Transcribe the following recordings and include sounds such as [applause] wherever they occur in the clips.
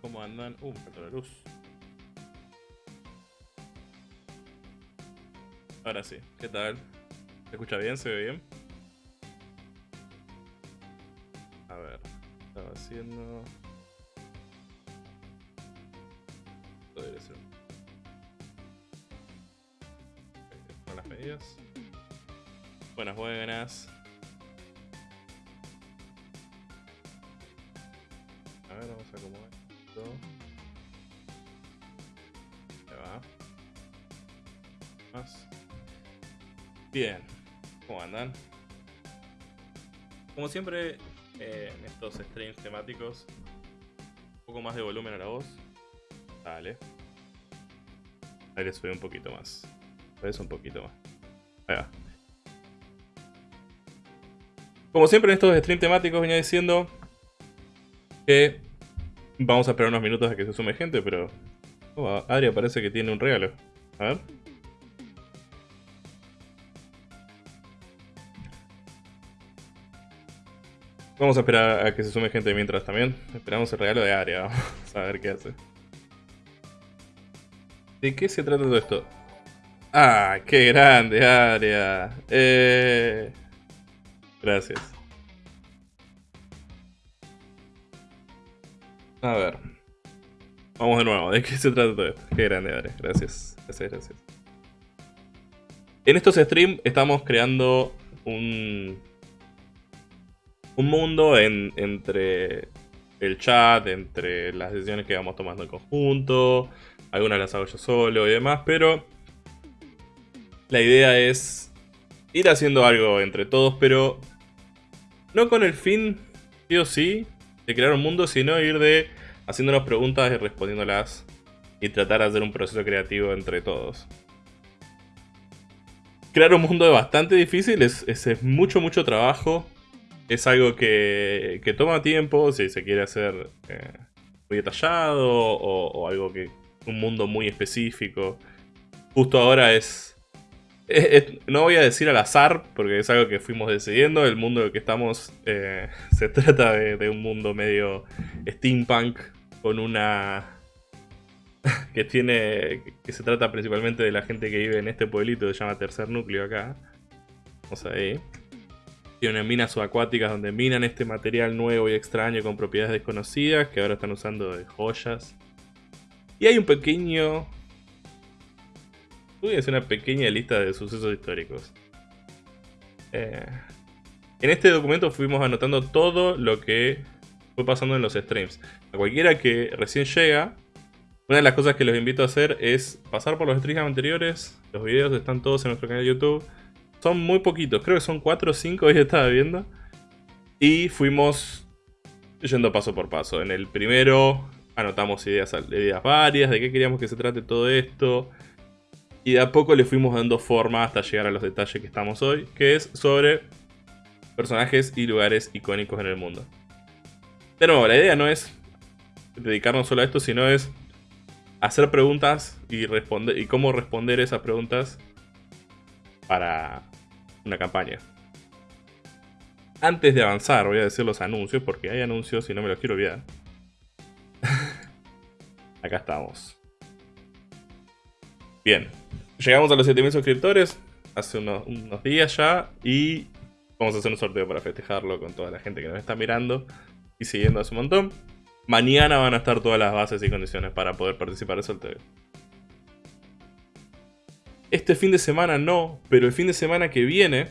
¿cómo andan? Uh, me faltó la luz. Ahora sí, ¿qué tal? ¿Se escucha bien? ¿Se ve bien? A ver, estaba haciendo... Ser. Ok, Con las medidas. Buenas, buenas. Bien. ¿Cómo andan? Como siempre, eh, en estos streams temáticos, un poco más de volumen a la voz. Dale. Ahí le subí un poquito más. Es un poquito más. Ahí va. Como siempre en estos streams temáticos venía diciendo que vamos a esperar unos minutos a que se sume gente, pero... Oh, Adria parece que tiene un regalo. A ver. Vamos a esperar a que se sume gente mientras también. Esperamos el regalo de Adria. Vamos a ver qué hace. ¿De qué se trata todo esto? ¡Ah! ¡Qué grande, Adria! Eh... Gracias. A ver. Vamos de nuevo. ¿De qué se trata todo esto? Qué grande, Adria. Gracias. Gracias, gracias. En estos streams estamos creando un... Un mundo en- entre el chat, entre las decisiones que vamos tomando en conjunto. Algunas las hago yo solo y demás, pero... La idea es ir haciendo algo entre todos, pero no con el fin, sí o sí, de crear un mundo, sino ir de haciéndonos preguntas y respondiéndolas y tratar de hacer un proceso creativo entre todos. Crear un mundo es bastante difícil, es, es- es mucho, mucho trabajo. Es algo que, que toma tiempo si se quiere hacer eh, muy detallado o, algo que. un mundo muy específico. Justo ahora es no voy a decir al azar, porque es algo que fuimos decidiendo. El mundo en el que estamos eh, [laughs] se trata de, de un mundo medio steampunk, con una. [laughs] que tiene. que se trata principalmente de la gente que vive en este pueblito que se llama Tercer Núcleo acá. Vamos ahí. Tiene minas subacuáticas donde minan este material nuevo y extraño con propiedades desconocidas que ahora están usando de joyas. Y hay un pequeño a hacer una pequeña lista de sucesos históricos. Eh, en este documento fuimos anotando todo lo que fue pasando en los streams. A cualquiera que recién llega, una de las cosas que los invito a hacer es pasar por los streams anteriores. Los videos están todos en nuestro canal de YouTube. Son muy poquitos, creo que son 4 o 5, hoy estaba viendo. Y fuimos yendo paso por paso. En el primero anotamos ideas, ideas varias de qué queríamos que se trate todo esto. Y de a poco le fuimos dando forma hasta llegar a los detalles que estamos hoy, que es sobre personajes y lugares icónicos en el mundo. De nuevo, la idea no es dedicarnos solo a esto, sino es hacer preguntas y, responder, y cómo responder esas preguntas para una campaña. Antes de avanzar, voy a decir los anuncios, porque hay anuncios y no me los quiero olvidar. [laughs] Acá estamos. Bien, llegamos a los 7000 suscriptores hace unos, días ya y vamos a hacer un sorteo para festejarlo con toda la gente que nos está mirando y siguiendo hace un montón. Mañana van a estar todas las bases y condiciones para poder participar del sorteo. Este fin de semana no, pero el fin de semana que viene,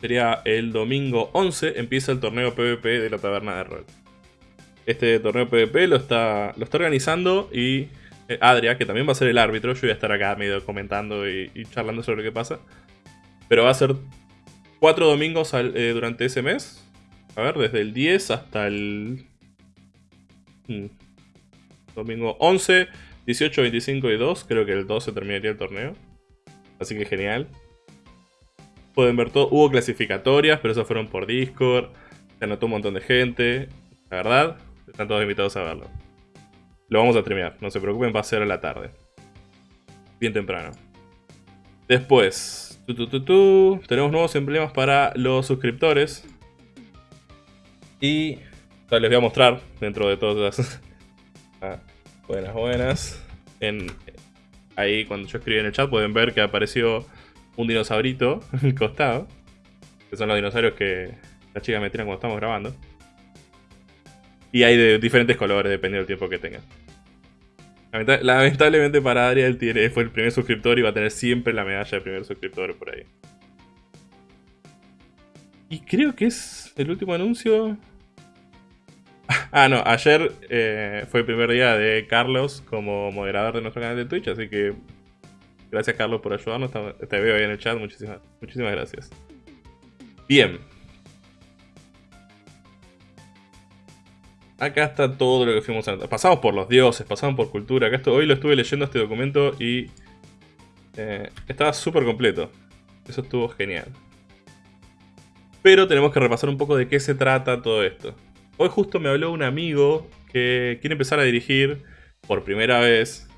sería el domingo 11, empieza el torneo PvP de la Taberna de Rol. Este torneo PvP lo está, lo está organizando y eh, Adria, que también va a ser el árbitro, yo voy a estar acá medio comentando y, charlando sobre qué pasa. Pero va a ser cuatro domingos eh, durante ese mes. A ver, desde el 10 hasta el... mm, domingo 11, 18, 25 y 2. Creo que el 12 terminaría el torneo. Así que genial. Pueden ver todo. Hubo clasificatorias, pero esas fueron por Discord. Se anotó un montón de gente. La verdad, están todos invitados a verlo. Lo vamos a streamear, no se preocupen, va a ser a la tarde. Bien temprano. Después, tu, tu, tu, tenemos nuevos emblemas para los suscriptores. Y les voy a mostrar dentro de todas las... [laughs] Ah, buenas, buenas. En, ahí cuando yo escribí en el chat pueden ver que apareció un dinosaurito [laughs] en el costado. Que son los dinosaurios que las chicas me tiran cuando estamos grabando. Y hay de diferentes colores dependiendo del tiempo que tengan. Lamentablemente para Adriel tiene, fue el primer suscriptor y va a tener siempre la medalla de primer suscriptor por ahí. Y creo que es el último anuncio. [laughs] Ah, no, ayer eh, fue el primer día de Carlos como moderador de nuestro canal de Twitch, así que gracias Carlos por ayudarnos. Te veo ahí en el chat, muchísimas, muchísimas gracias. Bien, Acá está todo lo que fuimos a... Pasamos por los dioses, pasamos por cultura. Acá hoy lo estuve leyendo este documento y... Eh, estaba súper completo. Eso estuvo genial. Pero tenemos que repasar un poco de qué se trata todo esto. Hoy justo me habló un amigo que quiere empezar a dirigir por primera vez.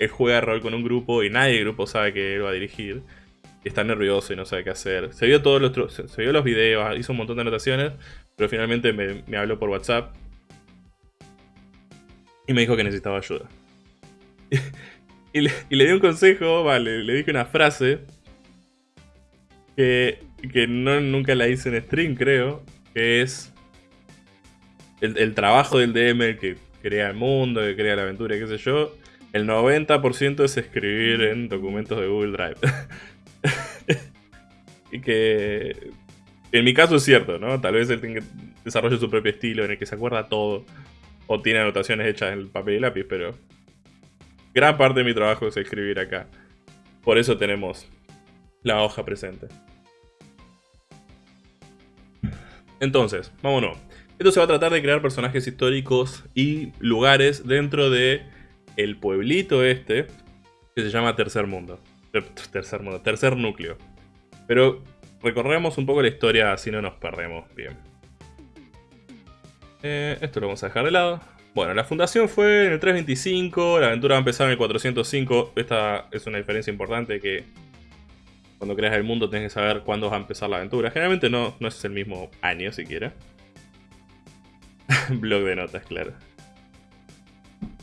Él juega rol con un grupo y nadie del grupo sabe que él va a dirigir. está nervioso y no sabe qué hacer. Se vio todos los, se vio los videos, hizo un montón de anotaciones, pero finalmente me, habló por WhatsApp. Y me dijo que necesitaba ayuda. [laughs] y, le, di un consejo, vale, le dije una frase. Que, que no, nunca la hice en stream, creo. Que es... El, trabajo del DM, que crea el mundo, que crea la aventura, qué sé yo. El 90% es escribir en documentos de Google Drive. [laughs] y que en mi caso es cierto, ¿no? Tal vez él desarrolle su propio estilo en el que se acuerda todo. O tiene anotaciones hechas en el papel y lápiz, pero... Gran parte de mi trabajo es escribir acá. Por eso tenemos la hoja presente. Entonces, vámonos. Esto se va a tratar de crear personajes históricos y lugares dentro de el pueblito este que se llama Tercer Mundo. Tercer Mundo, Tercer Núcleo. Pero recorremos un poco la historia así no nos perdemos bien. Eh, esto lo vamos a dejar de lado. Bueno, la fundación fue en el 325, la aventura va a empezar en el 405. Esta es una diferencia importante que cuando creas el mundo tienes que saber cuándo va a empezar la aventura. Generalmente no, no es el mismo año siquiera. [laughs] Blog de notas, claro.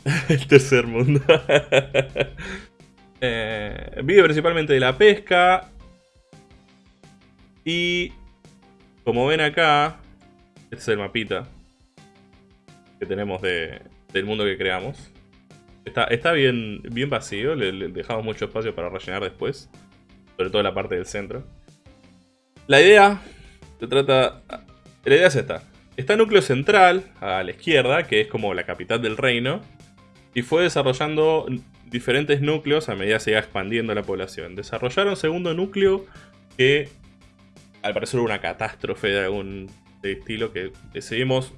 [laughs] el tercer mundo. [laughs] eh, vive principalmente de la pesca, y como ven acá, este es el mapita que tenemos de, del mundo que creamos. Está, está bien, bien vacío, le, dejamos mucho espacio para rellenar después. Sobre todo la parte del centro. La idea se trata... La idea es esta. Está núcleo central, a la izquierda, que es como la capital del reino. Y fue desarrollando diferentes núcleos a medida que se iba expandiendo la población. Desarrollaron segundo núcleo que al parecer una catástrofe de algún estilo que decidimos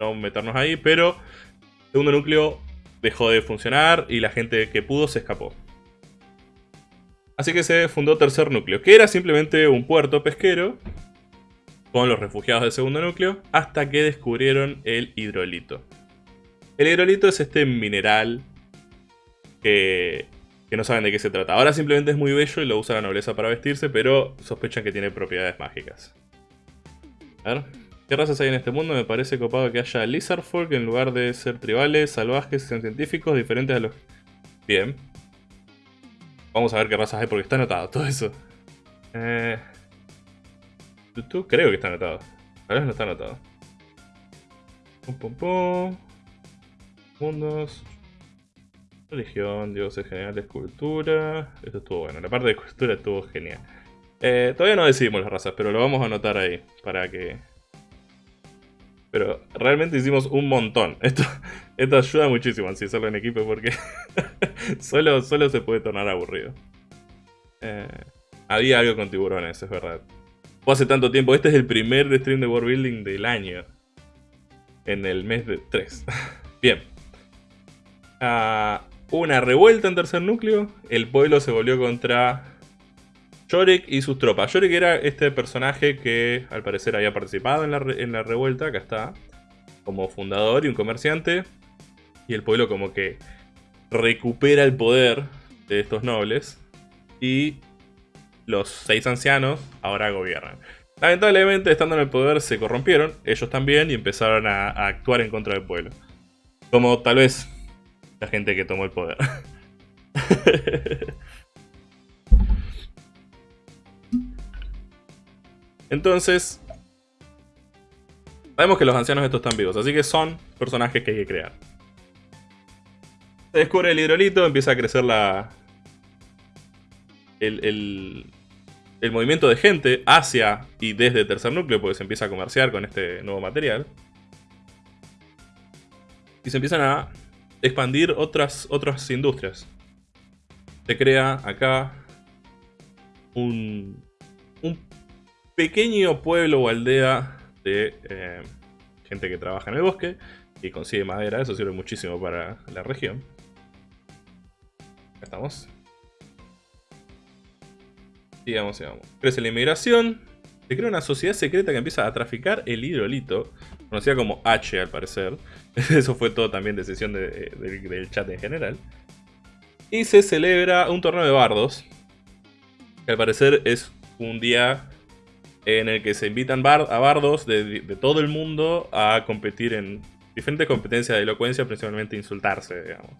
no meternos ahí, pero segundo núcleo dejó de funcionar y la gente que pudo se escapó. Así que se fundó tercer núcleo, que era simplemente un puerto pesquero con los refugiados del segundo núcleo, hasta que descubrieron el hidrolito. El hidrolito es este mineral que que no saben de qué se trata. Ahora simplemente es muy bello y lo usa la nobleza para vestirse, pero sospechan que tiene propiedades mágicas. A ver, ¿qué razas hay en este mundo? Me parece copado que haya Lizard Folk en lugar de ser tribales, salvajes y científicos diferentes a los... Bien. Vamos a ver qué razas hay porque está anotado todo eso. Eh... Creo que está anotado. A ver, no está anotado. Pum, pum, pum. Mundos. Religión, dioses generales, cultura. Esto estuvo bueno. La parte de cultura estuvo genial. Eh, todavía no decidimos las razas, pero lo vamos a anotar ahí. Para que... Pero realmente hicimos un montón. Esto, [laughs] esto ayuda muchísimo si hacerlo en equipo porque [laughs] solo, solo se puede tornar aburrido. Eh, había algo con tiburones, es verdad. Hace tanto tiempo. Este es el primer stream de World Building del año. En el mes de 3. [laughs] Bien. Ah, una revuelta en tercer núcleo, el pueblo se volvió contra Yorick y sus tropas. Yorick era este personaje que al parecer había participado en la, en la revuelta, acá está, como fundador y un comerciante. Y el pueblo como que recupera el poder de estos nobles y los seis ancianos ahora gobiernan. Lamentablemente, estando en el poder, se corrompieron, ellos también, y empezaron a, actuar en contra del pueblo. Como tal vez la gente que tomó el poder. [laughs] Entonces, sabemos que los ancianos estos están vivos, así que son personajes que hay que crear. Se descubre el hidrolito, empieza a crecer la... El, el, movimiento de gente hacia y desde el tercer núcleo, porque se empieza a comerciar con este nuevo material. Y se empiezan a expandir otras, otras industrias. Se crea acá un, pequeño pueblo o aldea de eh, gente que trabaja en el bosque y consigue madera. Eso sirve muchísimo para la región. Estamos. Sigamos, sigamos. Crece la inmigración. Se crea una sociedad secreta que empieza a traficar el hidrolito. Conocida como H al parecer. [laughs] Eso fue todo también decisión del chat en general. Y se celebra un torneo de bardos. Que al parecer es un día en el que se invitan a bardos de, todo el mundo a competir en diferentes competencias de elocuencia, principalmente insultarse, digamos.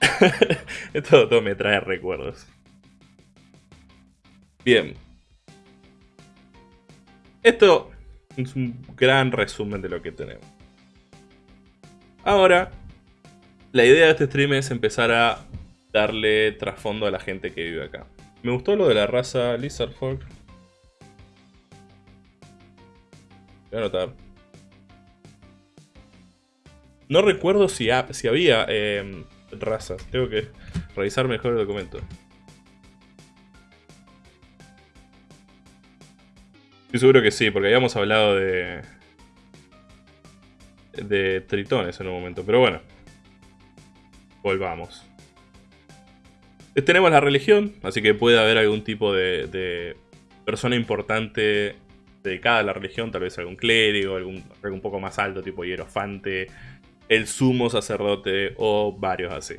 [laughs] todo, todo me trae recuerdos. Bien. Esto es un gran resumen de lo que tenemos. Ahora, la idea de este stream es empezar a darle trasfondo a la gente que vive acá. Me gustó lo de la raza Lizard Folk. Voy a anotar. No recuerdo si, si había em, razas. Tengo que revisar mejor el documento. Estoy seguro que sí, porque habíamos hablado de... De tritones en un momento, pero bueno. Volvamos. Tenemos la religión, así que puede haber algún tipo de, de persona importante dedicada a la religión, tal vez algún clérigo, algún, algo un poco más alto, tipo hierofante, el sumo sacerdote o varios así.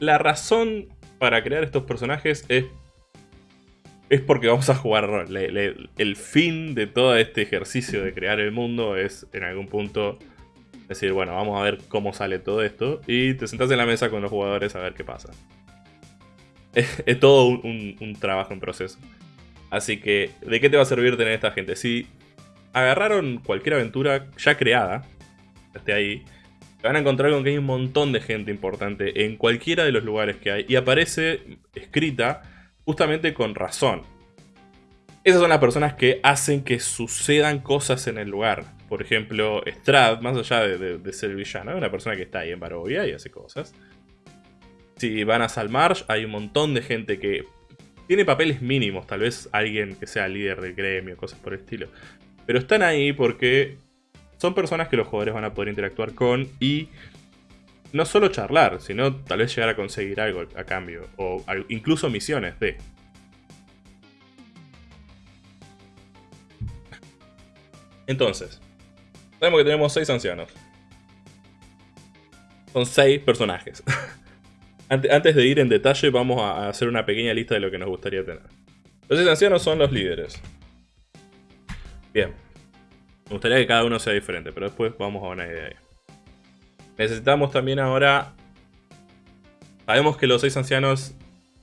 La razón para crear estos personajes es, es porque vamos a jugar el fin de todo este ejercicio de crear el mundo es en algún punto decir, bueno, vamos a ver cómo sale todo esto y te sentás en la mesa con los jugadores a ver qué pasa. [laughs] Es, todo un trabajo en proceso. Así que, ¿de qué te va a servir tener esta gente? Si agarraron cualquier aventura ya creada, esté ahí, van a encontrar con que hay un montón de gente importante en cualquiera de los lugares que hay y aparece escrita justamente con razón. Esas son las personas que hacen que sucedan cosas en el lugar. Por ejemplo, Strad, más allá de, ser villano, es una persona que está ahí en Barovia y hace cosas. Si van a Salmarsh, hay un montón de gente que tiene papeles mínimos, tal vez alguien que sea líder del gremio, cosas por el estilo. Pero están ahí porque son personas que los jugadores van a poder interactuar con y no solo charlar, sino tal vez llegar a conseguir algo a cambio, o incluso misiones de... Entonces, sabemos que tenemos 6 ancianos. Son 6 personajes. [laughs] Antes de ir en detalle, vamos a hacer una pequeña lista de lo que nos gustaría tener. Los ancianos son los líderes. Bien. Me gustaría que cada uno sea diferente, pero después vamos a una idea Necesitamos también ahora... Sabemos que los seis ancianos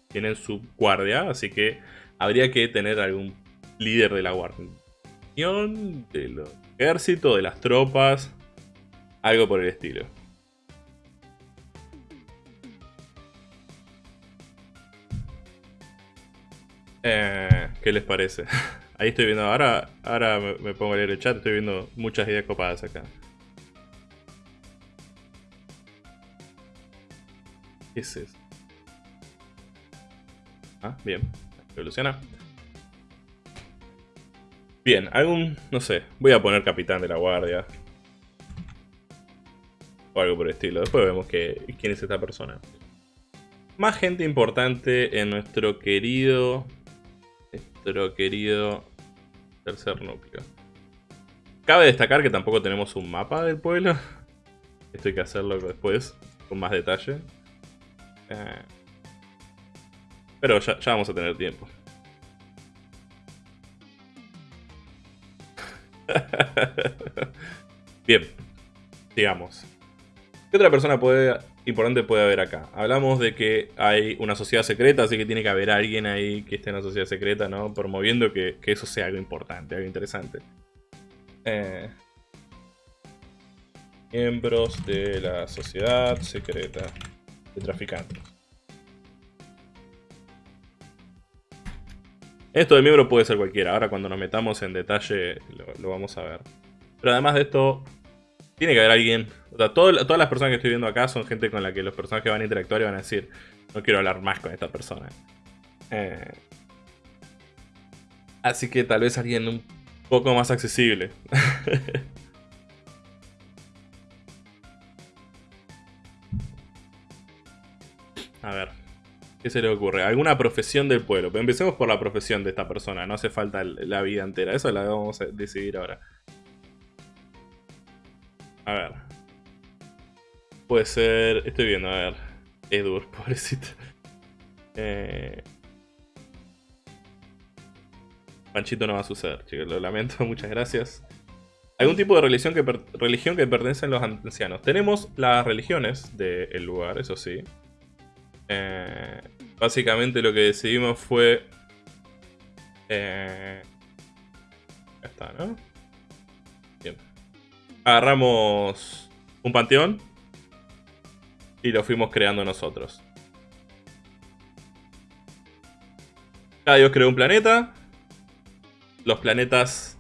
tienen su guardia, así que habría que tener algún líder de la guardia. Del ejército, de las tropas, algo por el estilo. Eh, ¿Qué les parece? [laughs] Ahí estoy viendo, ahora, ahora me, pongo a leer el chat, estoy viendo muchas ideas copadas acá. ¿Qué es eso? Ah, bien. Evoluciona. Bien, algún, no sé, voy a poner capitán de la guardia. O algo por el estilo. Después vemos que, quién es esta persona. Más gente importante en nuestro querido nuestro querido tercer núcleo. Cabe destacar que tampoco tenemos un mapa del pueblo. Esto hay que hacerlo después, con más detalle. Eh, pero ya, vamos a tener tiempo. [laughs] Bien, digamos. ¿Qué otra persona puede, importante puede haber acá? Hablamos de que hay una sociedad secreta, así que tiene que haber alguien ahí que esté en la sociedad secreta, ¿no? Promoviendo que, eso sea algo importante, algo interesante. Eh, miembros de la sociedad secreta de traficantes. Esto de miembro puede ser cualquiera. Ahora cuando nos metamos en detalle lo, vamos a ver. Pero además de esto, tiene que haber alguien... O sea, todas las personas que estoy viendo acá son gente con la que los personajes van a interactuar y van a decir, no quiero hablar más con esta persona. Eh, así que tal vez alguien un poco más accesible. [laughs] a ver. ¿Qué se le ocurre? ¿Alguna profesión del pueblo? Pero empecemos por la profesión de esta persona. No hace falta la vida entera. Eso la vamos a decidir ahora. A ver. Puede ser... Estoy viendo, a ver. Edur, [laughs] pobrecito. Eh... Panchito no va a suceder, chicos. Lo lamento, [laughs] muchas gracias. ¿Algún tipo de religión que, religión que pertenecen los ancianos? Tenemos las religiones del lugar, eso sí. Eh, básicamente lo que decidimos fue... Eh, ya está, ¿no? Bien. Agarramos un panteón y lo fuimos creando nosotros. Cada dios creó un planeta. Los planetas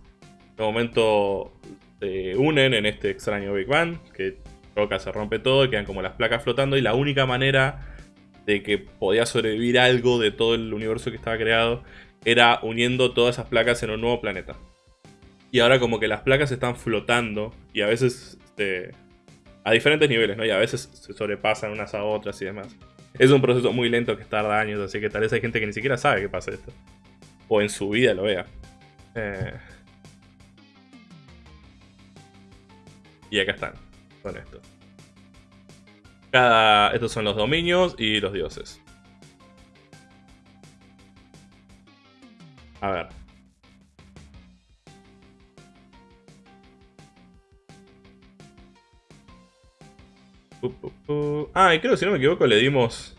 de momento se unen en este extraño Big Bang, que roca se rompe todo y quedan como las placas flotando y la única manera de que podía sobrevivir algo de todo el universo que estaba creado, era uniendo todas esas placas en un nuevo planeta. Y ahora como que las placas están flotando y a veces este, a diferentes niveles, ¿no? Y a veces se sobrepasan unas a otras y demás. Es un proceso muy lento que tarda años, así que tal vez hay gente que ni siquiera sabe que pasa esto. O en su vida lo vea. Eh, y acá están, con esto. Estos son los dominios y los dioses. A ver. Ah, y creo que si no me equivoco le dimos...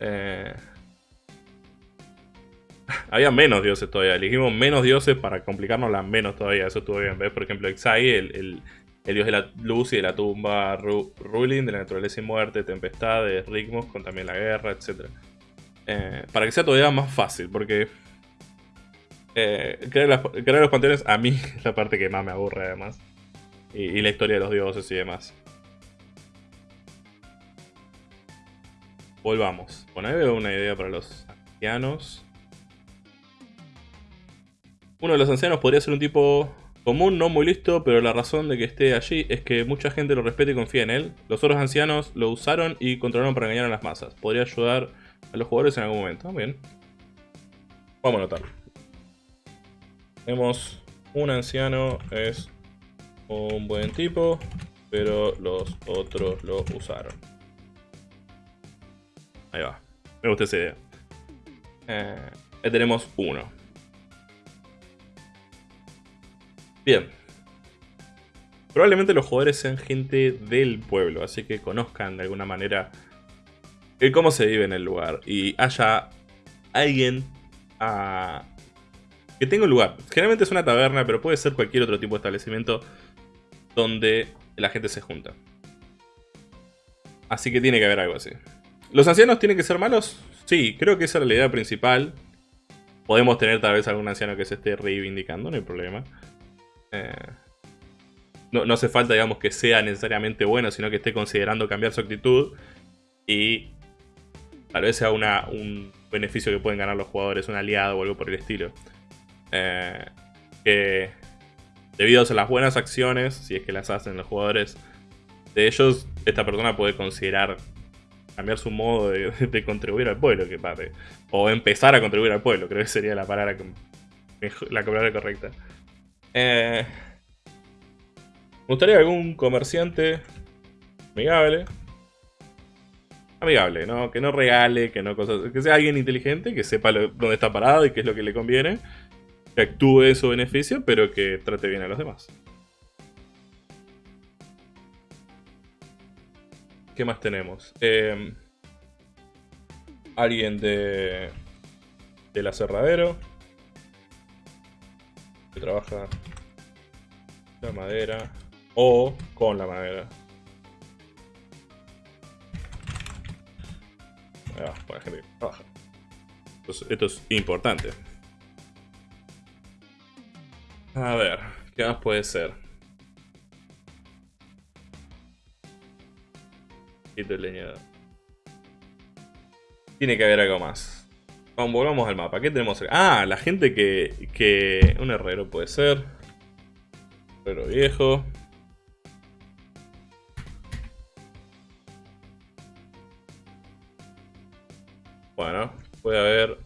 Eh... [laughs] Había menos dioses todavía. Elegimos menos dioses para complicarnos las menos todavía. Eso estuvo bien. ¿Ves? Por ejemplo, Exai, el dios de la luz y de la tumba, Ruling, de la naturaleza y muerte, tempestades, ritmos, con también la guerra, etc. Eh, para que sea todavía más fácil, porque eh, crear, los panteones a mí [laughs] es la parte que más me aburre además. Y, la historia de los dioses y demás. Volvamos. Bueno, ahí veo una idea para los ancianos. Uno de los ancianos podría ser un tipo Común, no muy listo, pero la razón de que esté allí es que mucha gente lo respeta y confía en él. Los otros ancianos lo usaron y controlaron para engañar a las masas. Podría ayudar a los jugadores en algún momento. Bien. Vamos a notar. Tenemos un anciano, es un buen tipo, pero los otros lo usaron. Ahí va. Me gusta esa idea. Eh, tenemos uno. Bien. Probablemente los jugadores sean gente del pueblo, así que conozcan de alguna manera cómo se vive en el lugar. Y haya alguien ah, que tenga un lugar. Generalmente es una taberna, pero puede ser cualquier otro tipo de establecimiento donde la gente se junta. Así que tiene que haber algo así. ¿Los ancianos tienen que ser malos? Sí, creo que esa es la idea principal. Podemos tener tal vez algún anciano que se esté reivindicando, no hay problema. Eh, no, no, hace falta, digamos, que sea necesariamente bueno, sino que esté considerando cambiar su actitud y tal vez sea una, un beneficio que pueden ganar los jugadores, un aliado o algo por el estilo. Eh, que debido a las buenas acciones, si es que las hacen los jugadores de ellos, esta persona puede considerar cambiar su modo de, contribuir al pueblo, que o empezar a contribuir al pueblo, creo que sería la palabra, la palabra correcta. Eh, me gustaría algún comerciante amigable. Amigable, ¿no? Que no regale, que no cosas. Que sea alguien inteligente, que sepa dónde está parado y qué es lo que le conviene. que actúe en su beneficio, pero que trate bien a los demás. ¿Qué más tenemos? Eh, alguien de, del aserradero. Que trabaja la madera. O con la madera. Va, para gente que trabaja. esto es importante. A ver, ¿qué más puede ser? Quito el leñador. Tiene que haber algo más. Vamos, volvamos al mapa. ¿Qué tenemos acá? Ah, la gente que, que... Un herrero puede ser. Herrero viejo. Bueno, puede haber...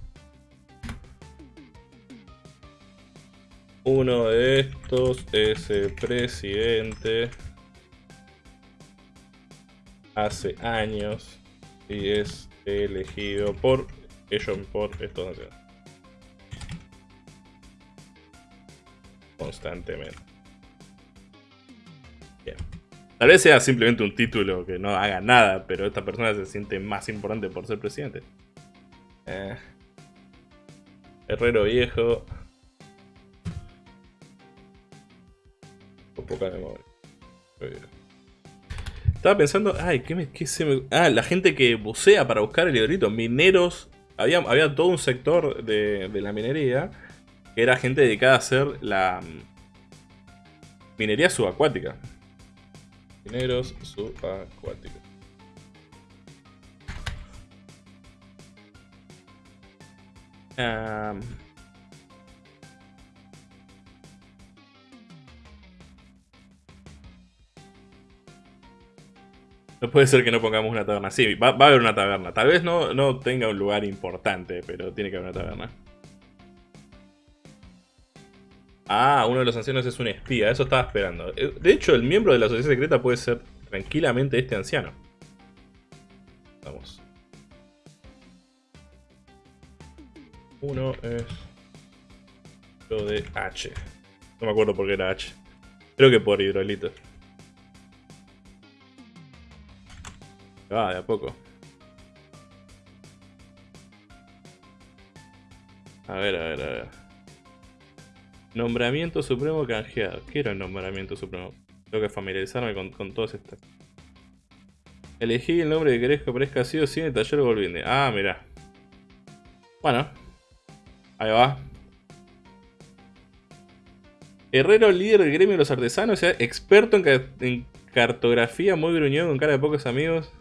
Uno de estos es el presidente. Hace años. Y es elegido por ellos, por estos Constantemente. Bien. Tal vez sea simplemente un título que no haga nada, pero esta persona se siente más importante por ser presidente. Eh. Herrero viejo. Con poca memoria. Estaba pensando, ay, ¿qué, me, qué se me... Ah, la gente que bucea para buscar el librito, mineros. Había, había todo un sector de, de la minería que era gente dedicada a hacer la mm, minería subacuática. Mineros subacuáticos. Um, No puede ser que no pongamos una taberna. Sí, va, a haber una taberna. Tal vez no, no tenga un lugar importante, pero tiene que haber una taberna. Ah, uno de los ancianos es un espía. Eso estaba esperando. Eh, de hecho, el miembro de la sociedad secreta puede ser tranquilamente este anciano. Vamos. Uno es... Lo de H. No me acuerdo por qué era H. Creo que por hidrolito. Ah, de a poco. A ver, a ver, a ver. Nombramiento supremo canjeado. ¿Qué era el nombramiento supremo? Tengo que familiarizarme con, con todos estos. Elegí el nombre que querés que aparezca así o sin el taller volviendo. Ah, mira. Bueno. Ahí va. Herrero líder del gremio de los artesanos, o sea, experto en, en cartografía, muy gruñón, con cara de pocos amigos.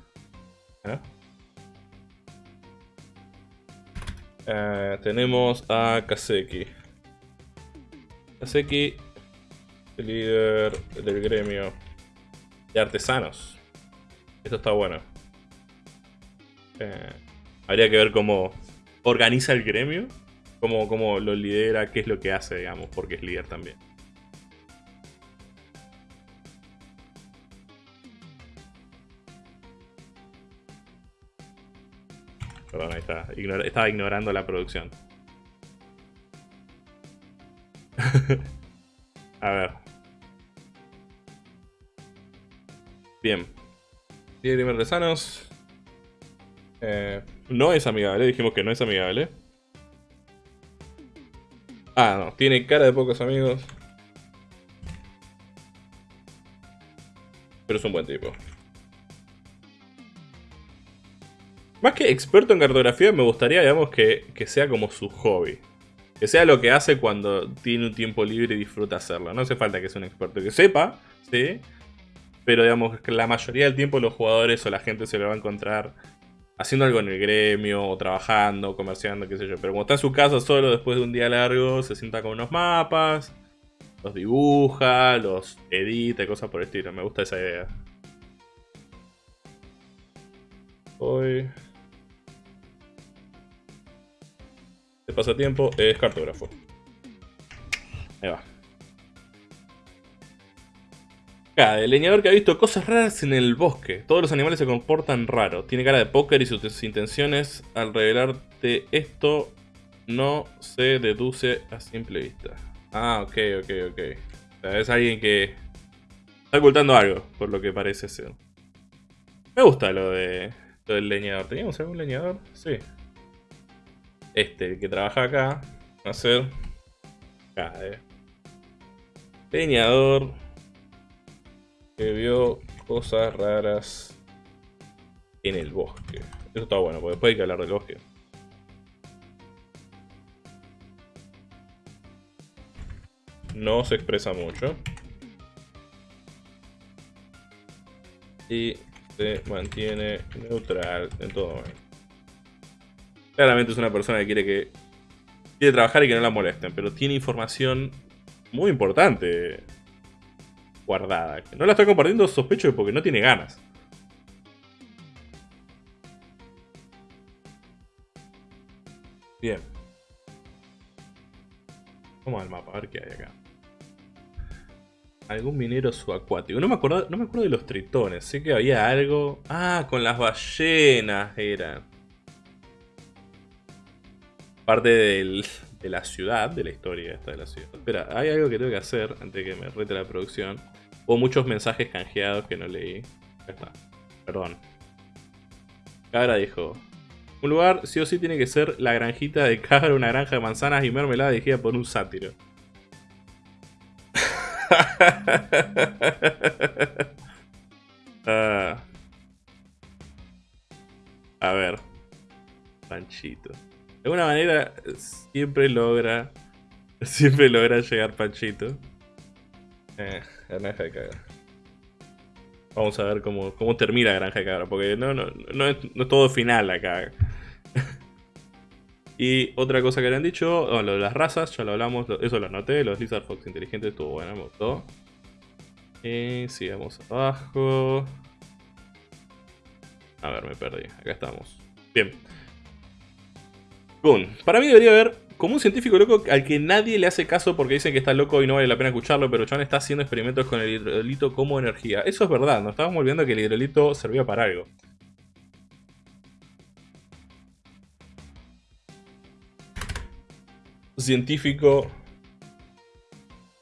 Eh, tenemos a Kaseki. Kaseki, líder del gremio de artesanos. Esto está bueno. Eh, habría que ver cómo organiza el gremio, cómo, cómo lo lidera, qué es lo que hace, digamos, porque es líder también. Perdón, ahí está. estaba ignorando la producción. [laughs] A ver. Bien. Tiene de Eh, no es amigable, dijimos que no es amigable. Ah, no, tiene cara de pocos amigos. Pero es un buen tipo. Más que experto en cartografía, me gustaría, digamos, que, sea como su hobby. Que sea lo que hace cuando tiene un tiempo libre y disfruta hacerlo. No hace falta que sea un experto que sepa, ¿sí? Pero, digamos, que la mayoría del tiempo los jugadores o la gente se lo va a encontrar haciendo algo en el gremio, o trabajando, comerciando, qué sé yo. Pero como está en su casa solo después de un día largo, se sienta con unos mapas, los dibuja, los edita, cosas por el estilo. Me gusta esa idea. Hoy... pasatiempo es cartógrafo. Ahí va. El leñador que ha visto cosas raras en el bosque. Todos los animales se comportan raro. Tiene cara de póker y sus intenciones al revelarte esto no se deduce a simple vista. Ah, ok, ok, ok. O sea, es alguien que está ocultando algo, por lo que parece ser. Me gusta lo de lo del leñador. ¿Teníamos algún leñador? Sí. Este, el que trabaja acá. Va a ser... eh. Leñador. Que vio cosas raras en el bosque. Eso está bueno, porque después hay que hablar del bosque. No se expresa mucho. Y se mantiene neutral en todo momento. Claramente es una persona que quiere que quiere trabajar y que no la molesten, pero tiene información muy importante guardada. No la está compartiendo, sospecho, porque no tiene ganas. Bien. Vamos al mapa, a ver qué hay acá. Algún minero subacuático. No me acuerdo, no me acuerdo de los tritones. Sé que había algo. Ah, con las ballenas eran. Parte de la ciudad, de la historia esta de la ciudad. Espera, hay algo que tengo que hacer antes de que me rete la producción. Hubo muchos mensajes canjeados que no leí. Ya está. Perdón. Cabra dijo, un lugar sí o sí tiene que ser la granjita de cabra, una granja de manzanas y mermelada dirigida por un sátiro. [laughs] Ah. A ver. Panchito. De alguna manera siempre logra. [laughs] Siempre logra llegar Panchito. Eh, granja de cabra. Vamos a ver cómo, cómo termina Granja de Cabra, porque no, no, no, es, todo final acá. [laughs] y otra cosa que le han dicho, lo de las razas, ya lo hablamos, eso lo anoté, los Lizard Fox inteligentes estuvo bueno, me gustó. Y sigamos abajo. A ver, me perdí, acá estamos. Bien. Boom. Para mí debería haber como un científico loco al que nadie le hace caso porque dicen que está loco y no vale la pena escucharlo, pero John está haciendo experimentos con el hidrolito como energía. Eso es verdad, nos estábamos olvidando que el hidrolito servía para algo. Científico...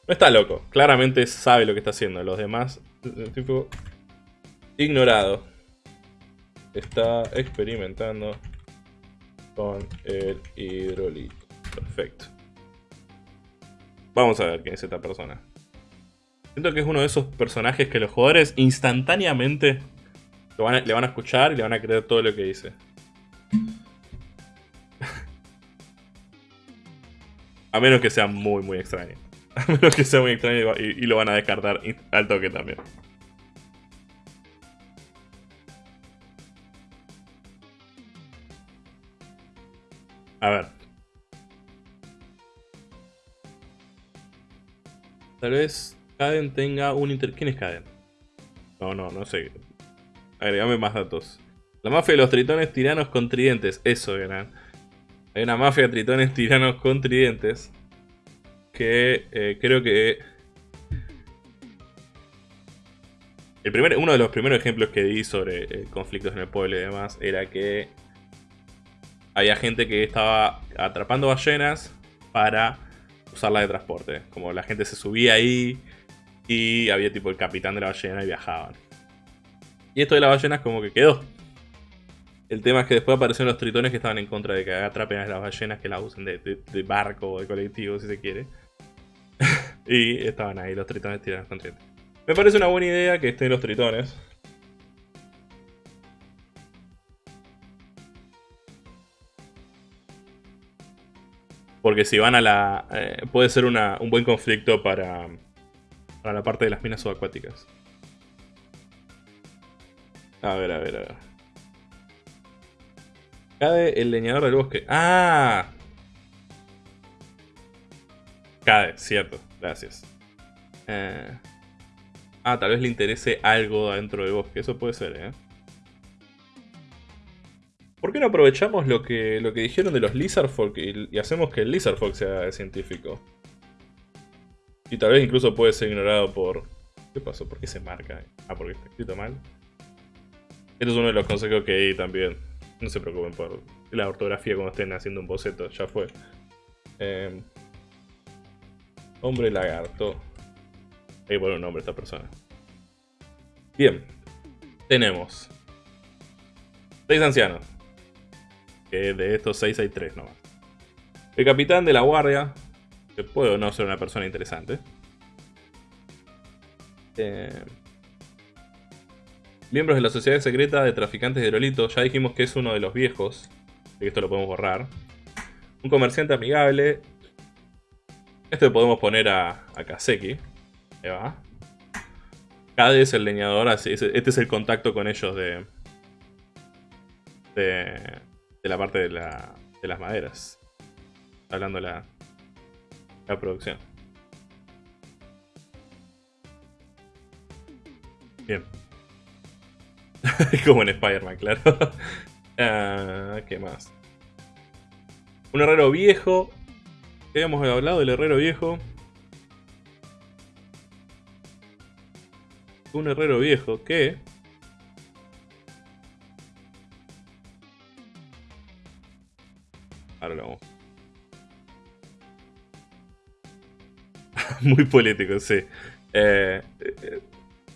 No está loco, claramente sabe lo que está haciendo. Los demás, científico ignorado. Está experimentando con el hidrolito. Perfecto. Vamos a ver quién es esta persona. Siento que es uno de esos personajes que los jugadores instantáneamente le van a escuchar y le van a creer todo lo que dice. [laughs] a menos que sea muy, muy extraño. [laughs] A menos que sea muy extraño y, y lo van a descartar al toque también. A ver. Tal vez Caden tenga un inter... ¿Quién es Caden? No, no, no sé. Agregame más datos. La mafia de los tritones tiranos con tridentes. Eso eran. Hay una mafia de tritones tiranos con tridentes. Que eh, creo que... El primer, uno de los primeros ejemplos que di sobre eh, conflictos en el pueblo y demás era que había gente que estaba atrapando ballenas para usarla de transporte. Como la gente se subía ahí y había tipo el capitán de la ballena y viajaban. Y esto de las ballenas como que quedó. El tema es que después aparecieron los tritones que estaban en contra de que atrapen a las ballenas, que las usen de, barco o de colectivo si se quiere. [laughs] y estaban ahí los tritones tirados con Me parece una buena idea que estén los tritones. Porque si van a la... Eh, puede ser un buen conflicto para, para la parte de las minas subacuáticas. A ver, a ver, a ver. Cade el leñador del bosque. ¡Ah! Cade, cierto. Gracias. Eh, ah, tal vez le interese algo adentro del bosque. Eso puede ser, ¿eh? ¿Por qué no aprovechamos lo que, lo que dijeron de los Lizardfolk y, y hacemos que el Lizardfolk sea científico? Y tal vez incluso puede ser ignorado por... ¿Qué pasó? ¿Por qué se marca? Ah, porque está escrito mal. Esto es uno de los consejos que di también. No se preocupen por, la ortografía cuando estén haciendo un boceto, ya fue. Em, hombre lagarto. Hay que un nombre a esta persona. Bien. Tenemos. Seis ancianos. Que de estos seis hay tres nomás. El capitán de la guardia. Que puede o no ser una persona interesante. Eh, miembros de la Sociedad Secreta de Traficantes de Aerolitos. Ya dijimos que es uno de los viejos. Así que esto lo podemos borrar. Un comerciante amigable. Esto le podemos poner a, a Kaseki. Ahí va. Kade es el leñador, así, este es el contacto con ellos de, de, la parte de, la, de las maderas. Hablando la, la producción. Bien. [laughs] Como en Spider-Man, claro. [laughs] Ah, ¿Qué más? Un herrero viejo. ¿Qué habíamos hablado del herrero viejo? Un herrero viejo que... [laughs] Muy político, sí. Eh, eh,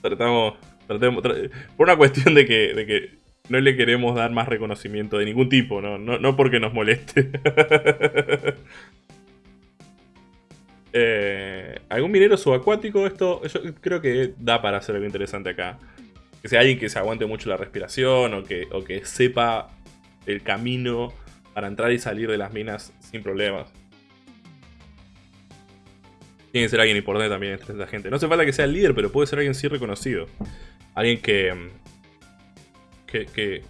tratamos, tratemos, por una cuestión de que, de que no le queremos dar más reconocimiento de ningún tipo, no, no, no porque nos moleste. [laughs] Eh, ¿Algún minero subacuático? Esto yo creo que da para hacer algo interesante acá. Que sea alguien que se aguante mucho la respiración o que, o que sepa el camino para entrar y salir de las minas sin problemas. Tiene que ser alguien importante también entre esta gente. No hace falta que sea el líder, pero puede ser alguien sí reconocido. Alguien que, que,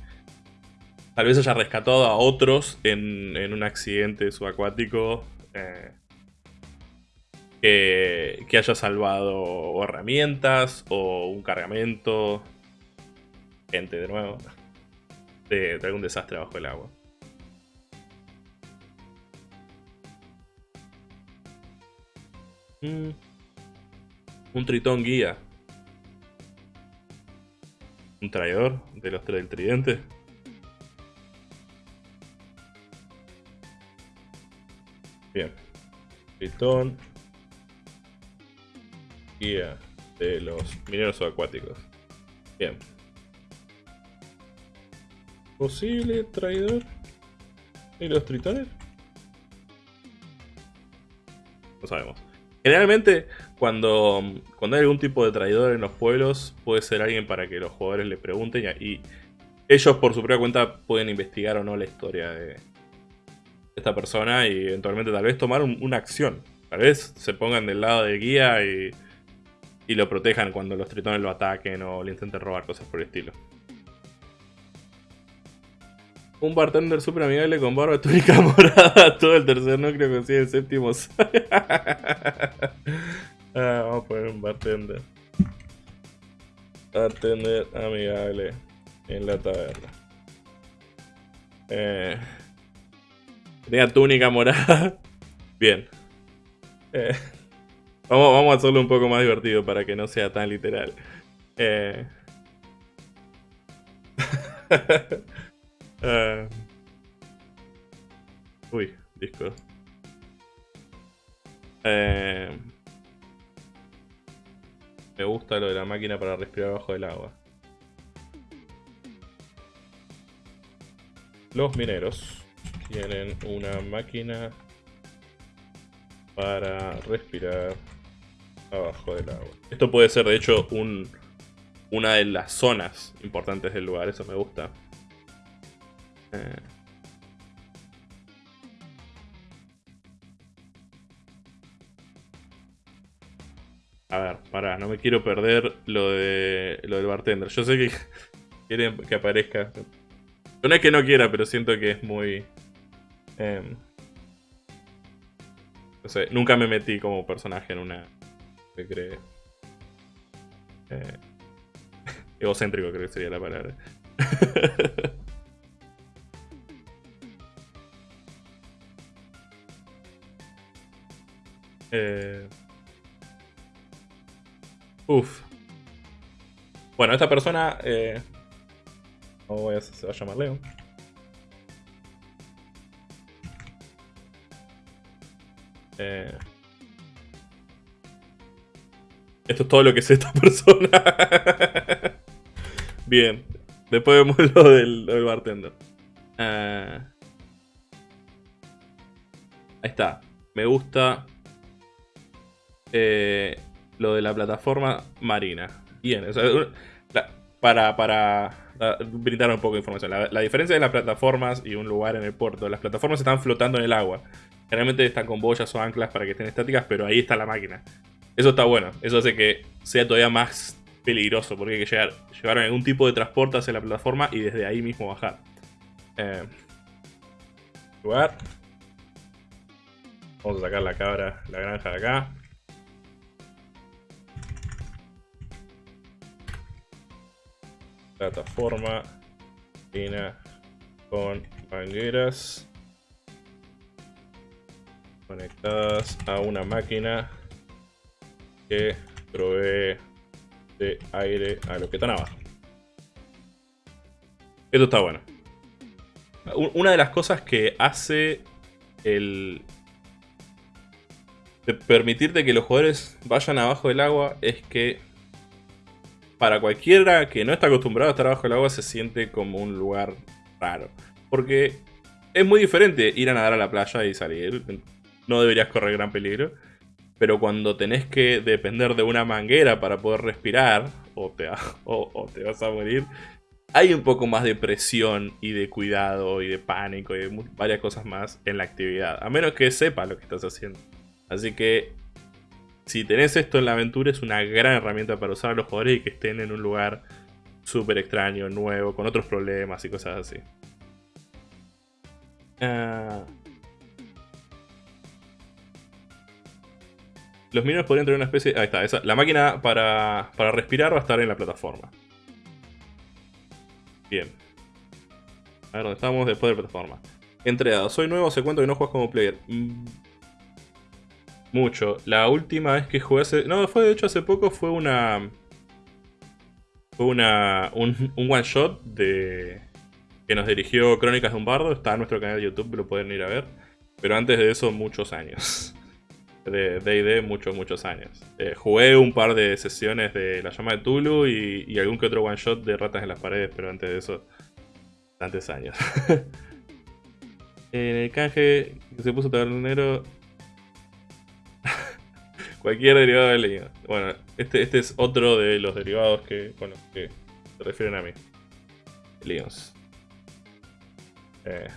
tal vez haya rescatado a otros en, un accidente subacuático. Eh, que, haya salvado herramientas o un cargamento. Gente, de nuevo. De, algún desastre bajo el agua. Un tritón guía. Un traidor de los tres del tridente. Bien. Tritón de los mineros acuáticos. Bien. ¿Posible traidor de los tritones? No sabemos. Generalmente, cuando, cuando hay algún tipo de traidor en los pueblos, puede ser alguien para que los jugadores le pregunten y, ellos por su propia cuenta pueden investigar o no la historia de esta persona y eventualmente tal vez tomar una acción. Tal vez se pongan del lado del guía y y lo protejan cuando los tritones lo ataquen o le intenten robar cosas por el estilo. Un bartender super amigable con barba túnica [laughs] morada. Todo el tercer núcleo consigue el séptimo. [laughs] Ah, vamos a poner un bartender. Bartender amigable en la taberna. Eh, tenía túnica morada. [laughs] Bien. Eh, Vamos, a hacerlo un poco más divertido para que no sea tan literal. Eh... uh... Uy, disco. Eh... Me gusta lo de la máquina para respirar bajo el agua. Los mineros tienen una máquina para respirar abajo del agua. Esto puede ser de hecho un, una de las zonas importantes del lugar, eso me gusta. A ver, pará, no me quiero perder lo de lo del bartender. Yo sé que [laughs] quieren que aparezca. No es que no quiera, pero siento que es muy... Em, no sé, nunca me metí como personaje en una que cree. Eh, [laughs] egocéntrico creo que sería la palabra. [laughs] Eh, uf. Bueno, esta persona... Eh... No voy a hacer, se va a llamar Leo. Eh, esto es todo lo que sé esta [laughs] persona. Bien. Después vemos lo del, bartender. Eh, ahí está. Me gusta eh, lo de la plataforma marina. Bien, para, para brindar un poco de información. La, diferencia de las plataformas y un lugar en el puerto. Las plataformas están flotando en el agua. Generalmente están con boyas o anclas para que estén estáticas, pero ahí está la máquina. Eso está bueno. Eso hace que sea todavía más peligroso porque hay que llegar, llevar algún tipo de transporte hacia la plataforma y desde ahí mismo bajar. Eh, lugar. Vamos a sacar la cabra, la granja de acá. Plataforma. con mangueras conectadas a una máquina que provee de aire a lo que están abajo. Esto está bueno. Una de las cosas que hace el... De permitirte que los jugadores vayan abajo del agua es que para cualquiera que no está acostumbrado a estar abajo del agua se siente como un lugar raro. Porque es muy diferente ir a nadar a la playa y salir. No deberías correr gran peligro. Pero cuando tenés que depender de una manguera para poder respirar, o te, [laughs] o, te vas a morir, hay un poco más de presión y de cuidado y de pánico y de varias cosas más en la actividad. A menos que sepas lo que estás haciendo. Así que si tenés esto en la aventura es una gran herramienta para usar a los jugadores y que estén en un lugar súper extraño, nuevo, con otros problemas y cosas así. Ah... Los mineros podrían tener una especie... Ahí está, esa. la máquina para, respirar va a estar en la plataforma. Bien. A ver, ¿dónde estamos? Después de la plataforma. Entreado. Soy nuevo, se cuento que no juegas como player. Mucho. La última vez que jugué hace... No, fue de hecho hace poco, fue una... Fue una... Un, un one shot de... Que nos dirigió Crónicas de un Bardo. Está en nuestro canal de YouTube, lo pueden ir a ver. Pero antes de eso, muchos años [laughs] de D&D muchos, muchos años. Eh, jugué un par de sesiones de La Llama de Tulu y, algún que otro one shot de Ratas en las Paredes, pero antes de eso, tantos años. [laughs] en el canje que se puso tabernero, cualquier derivado de línea. Bueno, este, este es otro de los derivados que, con que se refieren a mí. Leons. Eh,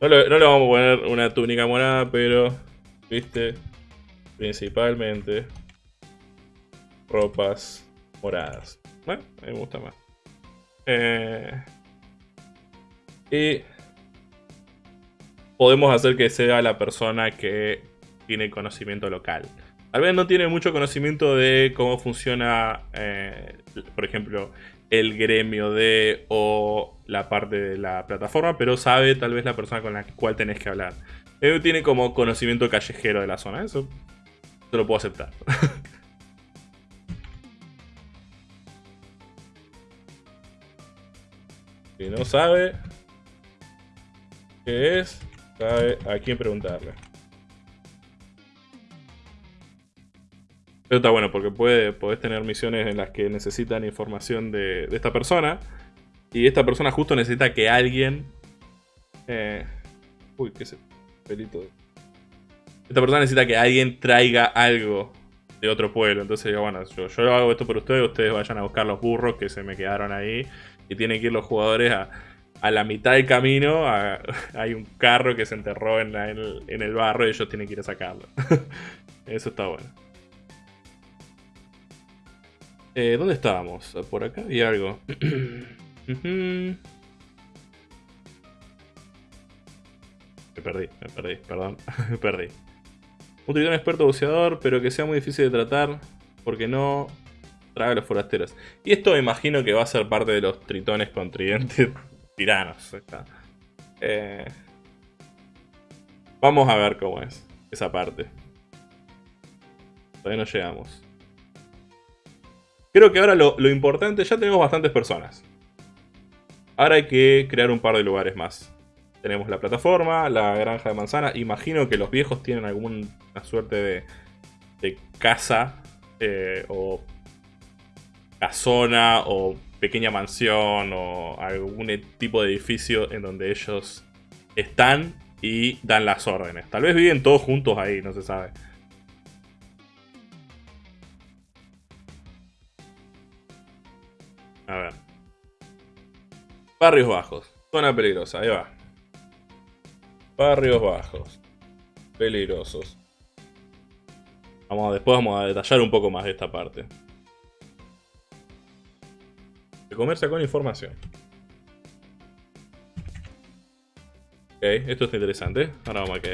no le vamos a poner una túnica morada, pero viste principalmente ropas moradas. Bueno, a mí me gusta más. Eh, y podemos hacer que sea la persona que tiene conocimiento local. Tal vez no tiene mucho conocimiento de cómo funciona, eh, por ejemplo, el gremio de o la parte de la plataforma, pero sabe tal vez la persona con la cual tenés que hablar. Él tiene como conocimiento callejero de la zona. Eso, eso lo puedo aceptar. [laughs] si no sabe qué es, sabe a quién preguntarle. Eso está bueno porque puede, podés tener misiones en las que necesitan información de, esta persona. Y esta persona justo necesita que alguien... Eh, uy, qué sé esta persona necesita que alguien traiga algo de otro pueblo. Entonces bueno, yo hago esto por ustedes, ustedes vayan a buscar los burros que se me quedaron ahí. Y tienen que ir los jugadores a, la mitad del camino. [laughs] hay un carro que se enterró en, el, barro y ellos tienen que ir a sacarlo. [laughs] Eso está bueno. Eh, ¿Dónde estábamos? Por acá y algo. [clears throat] Me perdí, me perdí, perdón, me [laughs] perdí. Un tritón experto buceador, pero que sea muy difícil de tratar, porque no traga a los forasteros. Y esto me imagino que va a ser parte de los tritones con tridentes [laughs] tiranos. Eh, vamos a ver cómo es esa parte. Todavía no llegamos. Creo que ahora lo, lo importante, ya tenemos bastantes personas. Ahora hay que crear un par de lugares más. tenemos la plataforma, la granja de manzana. Imagino que los viejos tienen alguna suerte de, casa eh, o casona o pequeña mansión o algún tipo de edificio en donde ellos están y dan las órdenes. Tal vez viven todos juntos ahí, no se sabe. Barrios bajos. Zona peligrosa, ahí va. Barrios bajos. Peligrosos. Vamos después vamos a detallar un poco más de esta parte. De comercio con información. Ok, esto está interesante. Ahora vamos a ok.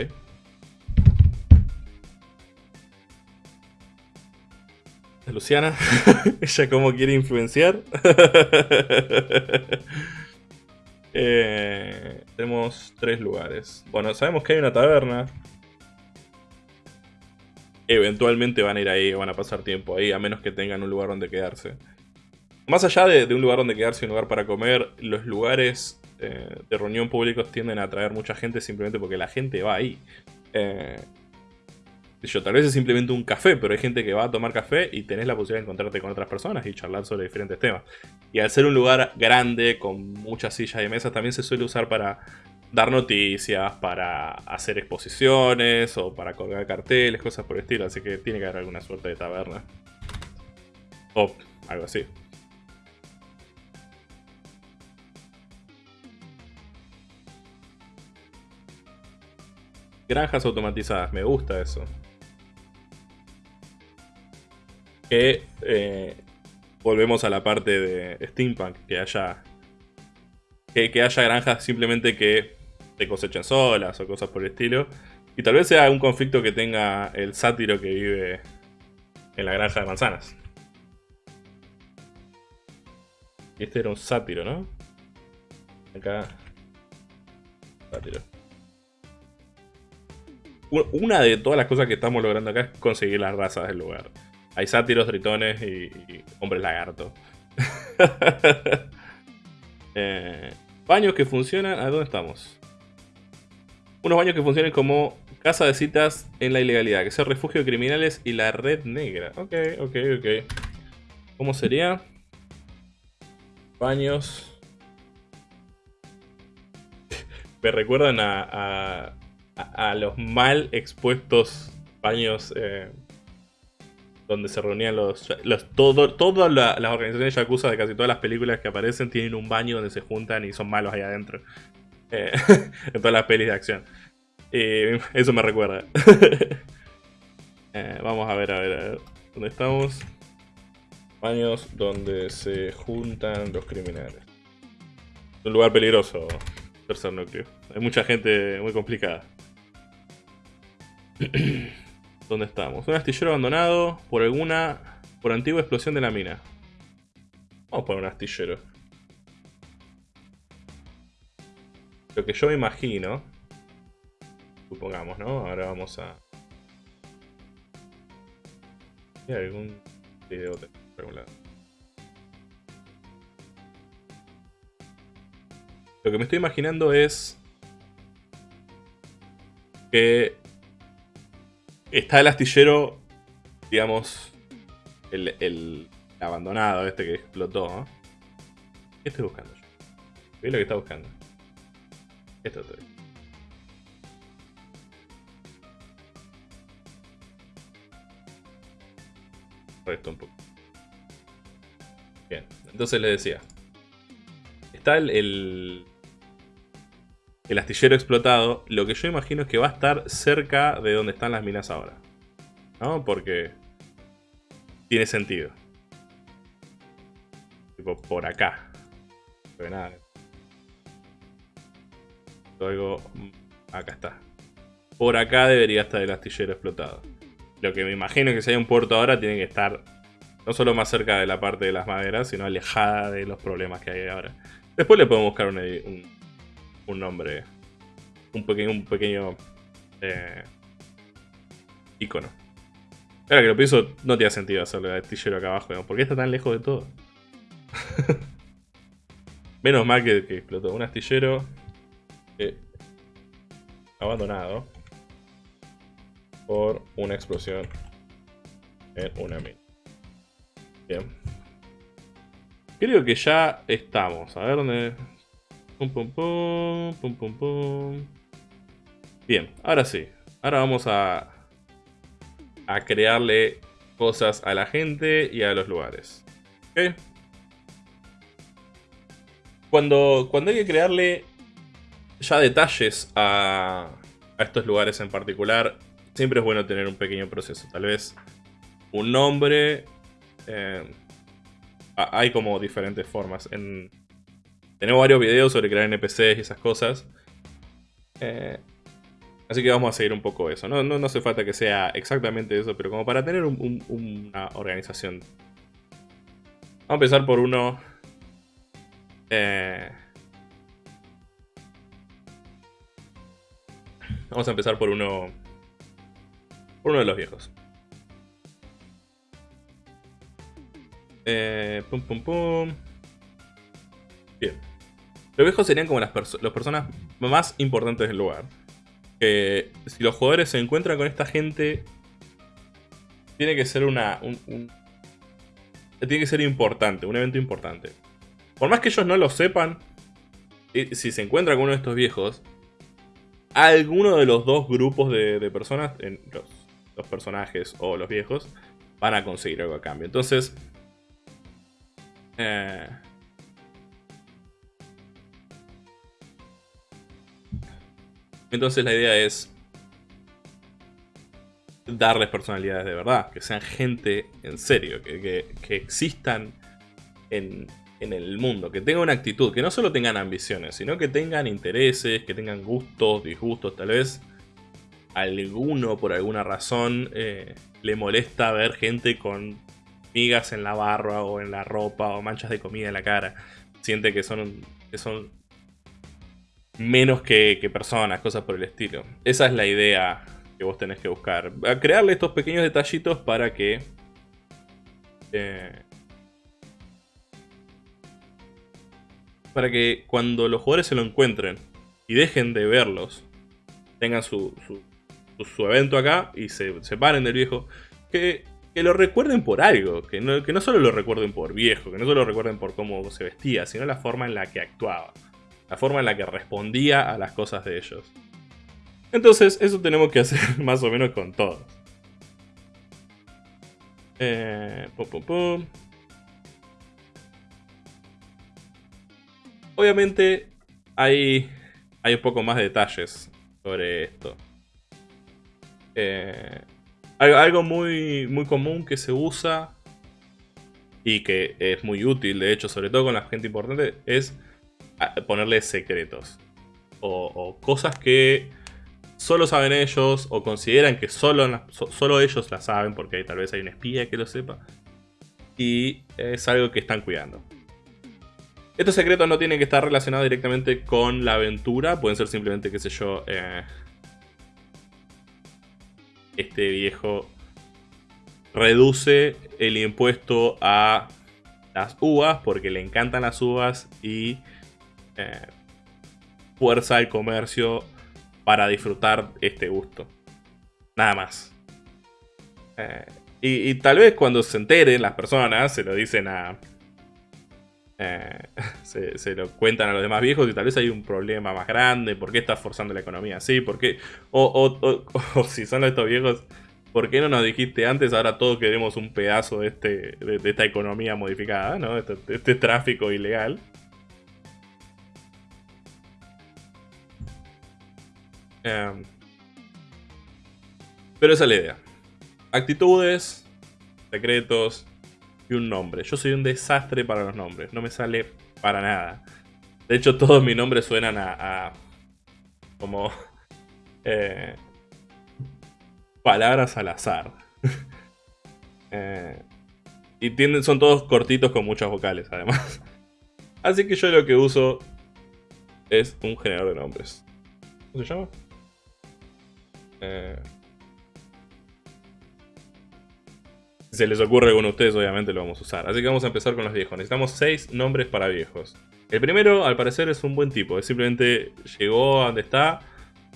Luciana, [laughs] ella cómo quiere influenciar. [laughs] Eh, tenemos tres lugares. Bueno, sabemos que hay una taberna. Eventualmente van a ir ahí, van a pasar tiempo ahí, a menos que tengan un lugar donde quedarse. Más allá de, un lugar donde quedarse y un lugar para comer, los lugares eh, de reunión públicos tienden a atraer mucha gente simplemente porque la gente va ahí. Eh, yo, tal vez es simplemente un café, pero hay gente que va a tomar café y tenés la posibilidad de encontrarte con otras personas y charlar sobre diferentes temas. Y al ser un lugar grande, con muchas sillas y mesas, también se suele usar para dar noticias, para hacer exposiciones o para colgar carteles, cosas por el estilo. Así que tiene que haber alguna suerte de taberna. O algo así. Granjas automatizadas, me gusta eso. Que eh, volvemos a la parte de steampunk, que haya que, que, haya granjas simplemente que te cosechen solas o cosas por el estilo. Y tal vez sea un conflicto que tenga el sátiro que vive en la granja de manzanas. Este era un sátiro, ¿no? Acá. Sátiro una de todas las cosas que estamos logrando acá es conseguir las razas del lugar. Hay sátiros, tritones y, hombres lagarto. [laughs] Eh, baños que funcionan. ¿A dónde estamos? Unos baños que funcionen como casa de citas en la ilegalidad, que sea refugio de criminales y la red negra. Ok, ok, ok. ¿Cómo sería? Baños. [laughs] Me recuerdan a a, los mal expuestos baños eh, donde se reunían los... todas las organizaciones Yakuza de casi todas las películas que aparecen tienen un baño donde se juntan y son malos ahí adentro. Eh, [laughs] en todas las pelis de acción. Y eso me recuerda. [laughs] Eh, vamos a ver, a ver, a ver. ¿Dónde estamos? Baños donde se juntan los criminales. Un lugar peligroso, tercer núcleo. Hay mucha gente muy complicada. [clears throat] ¿Dónde estamos? Un astillero abandonado por alguna... Por antigua explosión de la mina. Vamos a poner un astillero. Lo que yo me imagino... Supongamos, ¿no? Ahora vamos a... ¿Hay algún video de Lo que me estoy imaginando es... Que Está el astillero, digamos, el, abandonado este que explotó. ¿Qué estoy buscando yo? ¿Qué es lo que está buscando? Esto estoy. Esto un poco. Bien, entonces le decía. Está el, el astillero explotado, lo que yo imagino es que va a estar cerca de donde están las minas ahora. ¿No? Porque tiene sentido. Tipo, por acá. Pero nada. Luego, acá está. Por acá debería estar el astillero explotado. Lo que me imagino es que si hay un puerto ahora, tiene que estar no solo más cerca de la parte de las maderas, sino alejada de los problemas que hay ahora. Después le podemos buscar un nombre, un pequeño, un pequeño eh, icono. Ahora que lo pienso, no tiene sentido hacerle el astillero acá abajo, ¿por qué está tan lejos de todo? [laughs] Menos mal que, explotó un astillero. abandonado por una explosión en una mina. Bien. Creo que ya estamos. A ver dónde. Pum pum pum. Pum pum pum. Bien, ahora sí. Ahora vamos a. a crearle cosas a la gente y a los lugares. ¿Ok? Cuando, cuando hay que crearle ya detalles a, a estos lugares en particular, siempre es bueno tener un pequeño proceso. Tal vez un nombre. Eh, hay como diferentes formas. En, tenemos varios videos sobre crear NPCs y esas cosas. Eh, así que vamos a seguir un poco eso. No, no, hace falta que sea exactamente eso, pero como para tener una organización. Vamos a empezar por uno... Eh, vamos a empezar por uno... Por uno de los viejos. Eh, pum, pum, pum. Bien. Los viejos serían como las, personas más importantes del lugar. si los jugadores se encuentran con esta gente, tiene que ser una... tiene que ser importante, un evento importante. Por más que ellos no lo sepan, si se encuentran con uno de estos viejos, alguno de los dos grupos de, personas, los, los personajes o los viejos, van a conseguir algo a cambio. Entonces, eh, entonces la idea es darles personalidades de verdad, que sean gente en serio, que, existan en, en, el mundo, que tengan una actitud, que no solo tengan ambiciones, sino que tengan intereses, que tengan gustos, disgustos, tal vez alguno por alguna razón eh, le molesta ver gente con migas en la barba o en la ropa o manchas de comida en la cara. Siente que son, que son menos que, personas, cosas por el estilo. Esa es la idea que vos tenés que buscar. Crearle estos pequeños detallitos para que... Eh, para que cuando los jugadores se lo encuentren y dejen de verlos, tengan su, su, su evento acá y se separen del viejo, que que lo recuerden por algo, que no, que no solo lo recuerden por viejo, que no solo lo recuerden por cómo se vestía, sino la forma en la que actuaba, la forma en la que respondía a las cosas de ellos. Entonces, eso tenemos que hacer [laughs] más o menos con todos. Eh, Obviamente, hay, hay un poco más de detalles sobre esto. Eh, algo muy, muy común que se usa y que es muy útil, de hecho, sobre todo con la gente importante, es ponerle secretos. O, cosas que solo saben ellos o consideran que solo, solo ellos la saben porque tal vez hay un espía que lo sepa. Y es algo que están cuidando. Estos secretos no tienen que estar relacionados directamente con la aventura, pueden ser simplemente, qué sé yo, eh, este viejo reduce el impuesto a las uvas porque le encantan las uvas y eh, fuerza el comercio para disfrutar este gusto. Nada más. Eh, y, tal vez cuando se enteren las personas se lo dicen a... Eh, [laughs] se, lo cuentan a los demás viejos y tal vez hay un problema más grande. ¿Por qué está forzando la economía así? ¿Por qué? O, o [laughs] si son estos viejos ¿por qué no nos dijiste antes? Ahora todos queremos un pedazo de, este, de, esta economía modificada, ¿no? Este, este tráfico ilegal. Em, pero esa es la idea. Actitudes, secretos y un nombre. Yo soy un desastre para los nombres, no me sale para nada. De hecho, todos mis nombres suenan a, como [laughs] eh, palabras al azar. [laughs] Eh, y son todos cortitos con muchas vocales, además. [laughs] Así que yo lo que uso es un generador de nombres. ¿Cómo se llama? Eh, si se les ocurre con ustedes, obviamente lo vamos a usar. Así que vamos a empezar con los viejos. Necesitamos 6 nombres para viejos. El primero, al parecer, es un buen tipo. Es simplemente llegó a donde está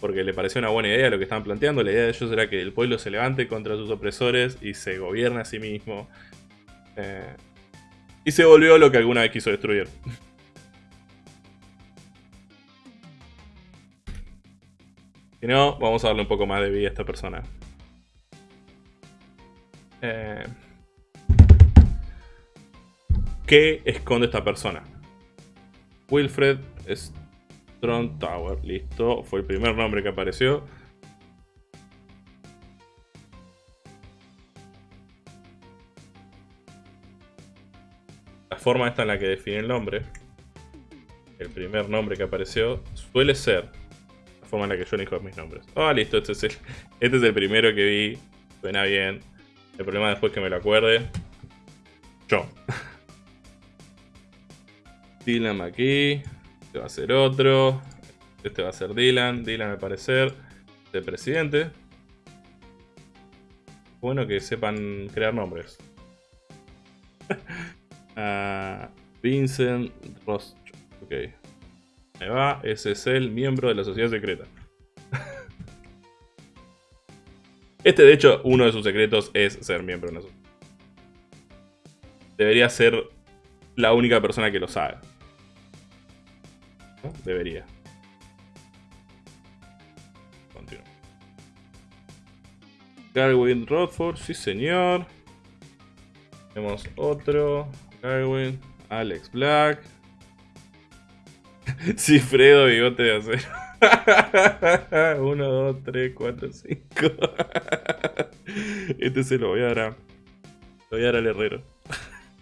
porque le pareció una buena idea lo que estaban planteando. La idea de ellos era que el pueblo se levante contra sus opresores y se gobierne a sí mismo. Eh, y se volvió lo que alguna vez quiso destruir. [laughs] Si no, vamos a darle un poco más de vida a esta persona. Eh, ¿Qué esconde esta persona? Wilfred Strong Tower. Listo. Fue el primer nombre que apareció. La forma esta en la que define el nombre. El primer nombre que apareció suele ser forma en la que yo elijo mis nombres. Ah, listo. Este es, el, [laughs] este es el primero que vi. Suena bien. El problema después que me lo acuerde. Yo. [laughs] Dylan aquí. Este va a ser otro. Este va a ser Dylan. Dylan al parecer. De presidente. Bueno que sepan crear nombres. uh, [laughs] Vincent Ross. Ok. Ahí va. Ese es el miembro de la sociedad secreta. este, de hecho, uno de sus secretos es ser miembro de una sociedad. Debería ser la única persona que lo sabe. Debería. Continúo. Garwin Rodford, sí señor. Tenemos otro. Garwin. Alex Black. [laughs] sí, Fredo, bigote de acero. 1, 2, 3, 4, 5. Este se lo voy a dar a. Lo voy a dar al herrero.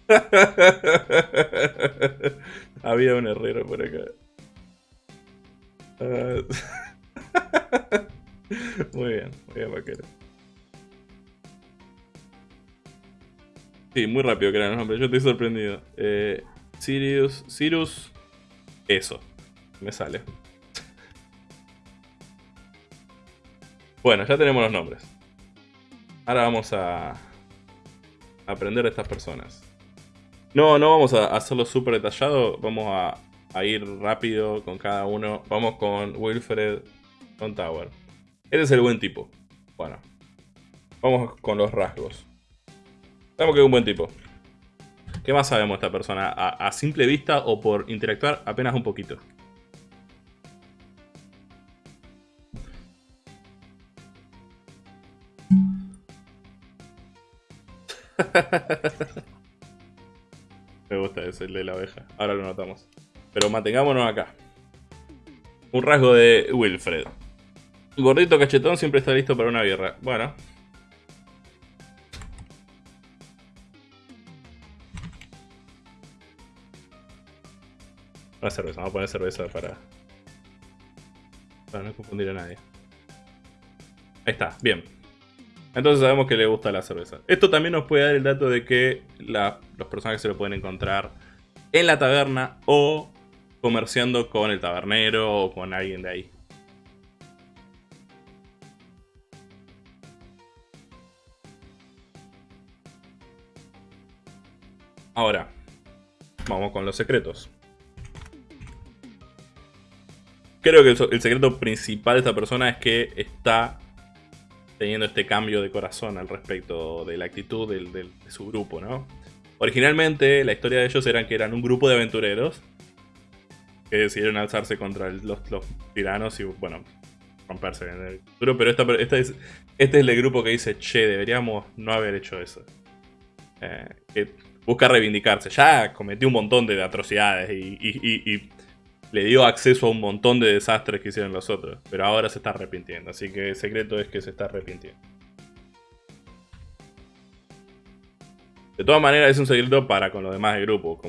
[laughs] Había un herrero por acá. Uh... [laughs] muy bien, muy bien, vaquero. Sí, muy rápido crean los nombres, yo estoy sorprendido. Eh, Sirius, Sirius, eso, me sale. bueno, ya tenemos los nombres. Ahora vamos a aprender de estas personas. No, no vamos a hacerlo súper detallado, vamos a a ir rápido con cada uno. Vamos con Wilfred con Tower. Este es el buen tipo. Bueno. Vamos con los rasgos. Sabemos que es un buen tipo. ¿Qué más sabemos de esta persona? A, simple vista o por interactuar apenas un poquito. [laughs] Me gusta ese, de la abeja. Ahora lo notamos. Pero mantengámonos acá. Un rasgo de Wilfred. Gordito cachetón siempre está listo para una guerra. Bueno. Una cerveza, vamos a poner cerveza para... Para no confundir a nadie. Ahí está, bien. Entonces sabemos que le gusta la cerveza. Esto también nos puede dar el dato de que los personajes se lo pueden encontrar en la taberna o comerciando con el tabernero o con alguien de ahí. Ahora, vamos con los secretos. Creo que el, secreto principal de esta persona es que está teniendo este cambio de corazón al respecto de la actitud de su grupo, ¿no? Originalmente la historia de ellos era que eran un grupo de aventureros que decidieron alzarse contra los, tiranos y, bueno, romperse en el futuro. Pero esta, es, este es el grupo que dice, che, deberíamos no haber hecho eso. Eh, busca reivindicarse. Ya cometió un montón de atrocidades y, le dio acceso a un montón de desastres que hicieron los otros. Pero ahora se está arrepintiendo. Así que el secreto es que se está arrepintiendo. De todas maneras es un secreto para con los demás del grupo.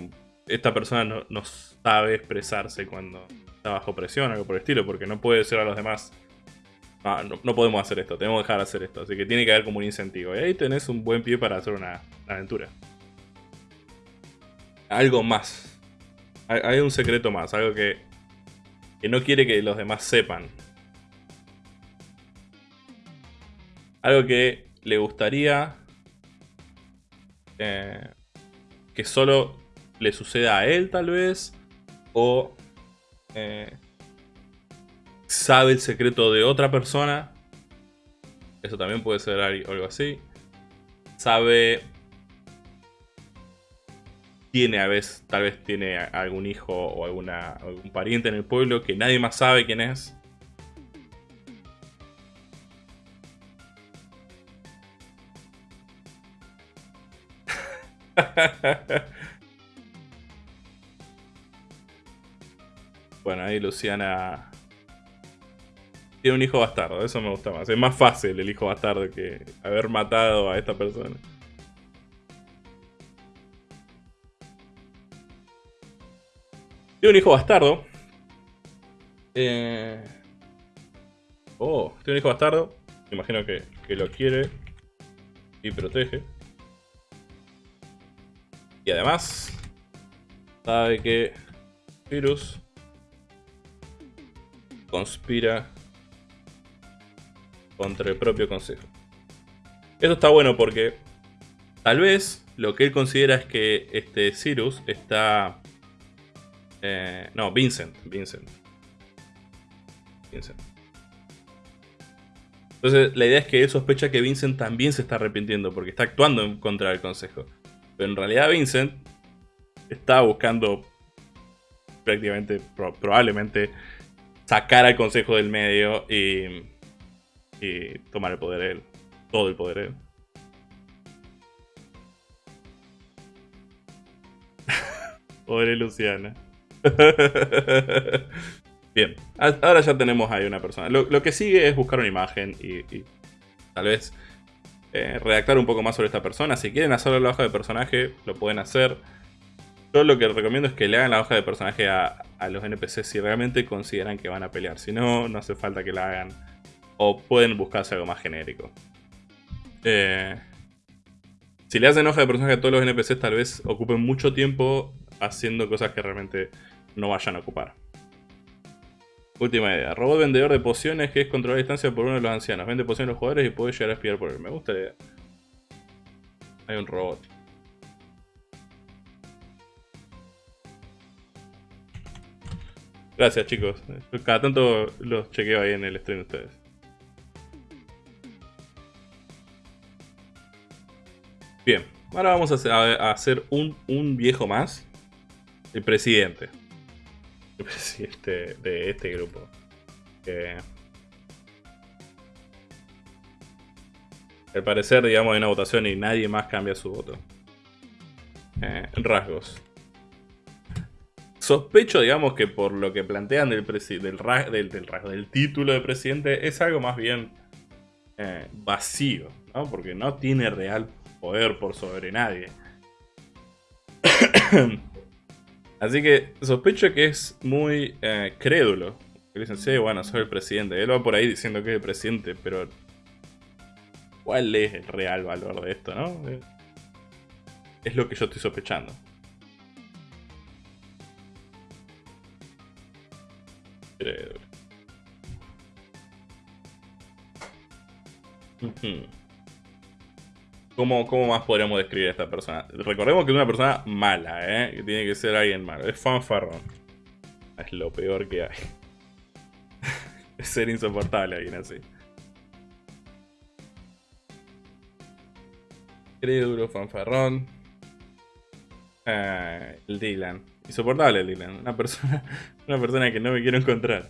esta persona no, sabe expresarse cuando está bajo presión, algo por el estilo, porque no puede ser a los demás. Ah, no, podemos hacer esto, tenemos que dejar de hacer esto. Así que tiene que haber como un incentivo. Y ahí tenés un buen pie para hacer una, aventura. Algo más. Hay, un secreto más, algo que, que no quiere que los demás sepan. Algo que le gustaría eh, que solo le suceda a él tal vez, o eh, sabe el secreto de otra persona. Eso también puede ser algo así. Sabe... Tiene a veces, tal vez tiene algún hijo o alguna, algún pariente en el pueblo que nadie más sabe quién es. [laughs] bueno, ahí Luciana tiene un hijo bastardo, eso me gusta más. Es más fácil el hijo bastardo que haber matado a esta persona. Tiene un hijo bastardo. Eh... Oh, tiene un hijo bastardo. imagino que, que lo quiere y protege. Y además, sabe que Virus conspira contra el propio consejo. Esto está bueno porque tal vez lo que él considera es que este Cyrus está... Eh, no, Vincent. Vincent. Vincent. Entonces la idea es que él sospecha que Vincent también se está arrepintiendo porque está actuando en contra del consejo. Pero en realidad Vincent está buscando prácticamente, probablemente, sacar al consejo del medio y, y tomar el poder él. Todo el poder él. [laughs] Pobre Luciana. [laughs] Bien, ahora ya tenemos ahí una persona. Lo, que sigue es buscar una imagen y, tal vez eh, redactar un poco más sobre esta persona. Si quieren hacer la hoja de personaje, lo pueden hacer. Yo lo que recomiendo es que le hagan la hoja de personaje a, los NPCs si realmente consideran que van a pelear. Si no, no hace falta que la hagan. O pueden buscarse algo más genérico. Eh, si le hacen hoja de personaje a todos los NPCs, tal vez ocupen mucho tiempo haciendo cosas que realmente no vayan a ocupar. Última idea. Robot vendedor de pociones que es controlar la distancia por uno de los ancianos. Vende pociones a los jugadores y puede llegar a espiar por él. Me gusta la idea. Hay un robot. Gracias chicos. Cada tanto los chequeo ahí en el stream de ustedes. Bien, ahora vamos a hacer un, un viejo más. El presidente [laughs] presidente de este grupo. al parecer, digamos, hay una votación y nadie más cambia su voto. Eh, rasgos. Sospecho, digamos, que por lo que plantean del, título de presidente es algo más bien eh, vacío, ¿no? Porque no tiene real poder por sobre nadie. [coughs] Así que sospecho que es muy eh, crédulo. Que dicen, sí, bueno, soy el presidente. Él va por ahí diciendo que es el presidente, pero... ¿Cuál es el real valor de esto, no? Es lo que yo estoy sospechando. Crédulo. ¿Cómo, más podríamos describir a esta persona? Recordemos que es una persona mala, ¿eh? Que tiene que ser alguien malo. Es fanfarrón. Es lo peor que hay. [laughs] es ser insoportable alguien así. Crédulo, fanfarrón. El Dylan. Insoportable el Dylan. Una persona, [laughs] una persona que no me quiero encontrar.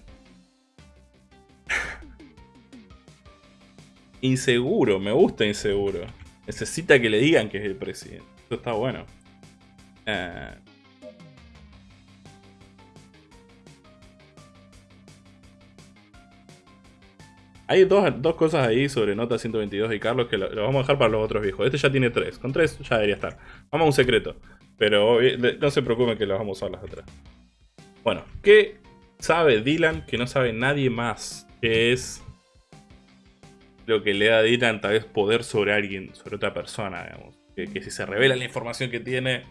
[laughs] inseguro, me gusta inseguro. Necesita que le digan que es el presidente. Esto está bueno. Eh, hay dos, cosas ahí sobre Nota 122 y Carlos que lo, vamos a dejar para los otros viejos. Este ya tiene tres. Con tres ya debería estar. Vamos a un secreto. Pero no se preocupen que lo vamos a usar las otras. Bueno, ¿qué sabe Dylan que no sabe nadie más? Que es lo que le da a Dylan tal vez poder sobre alguien, sobre otra persona, digamos. Que, si se revela la información que tiene,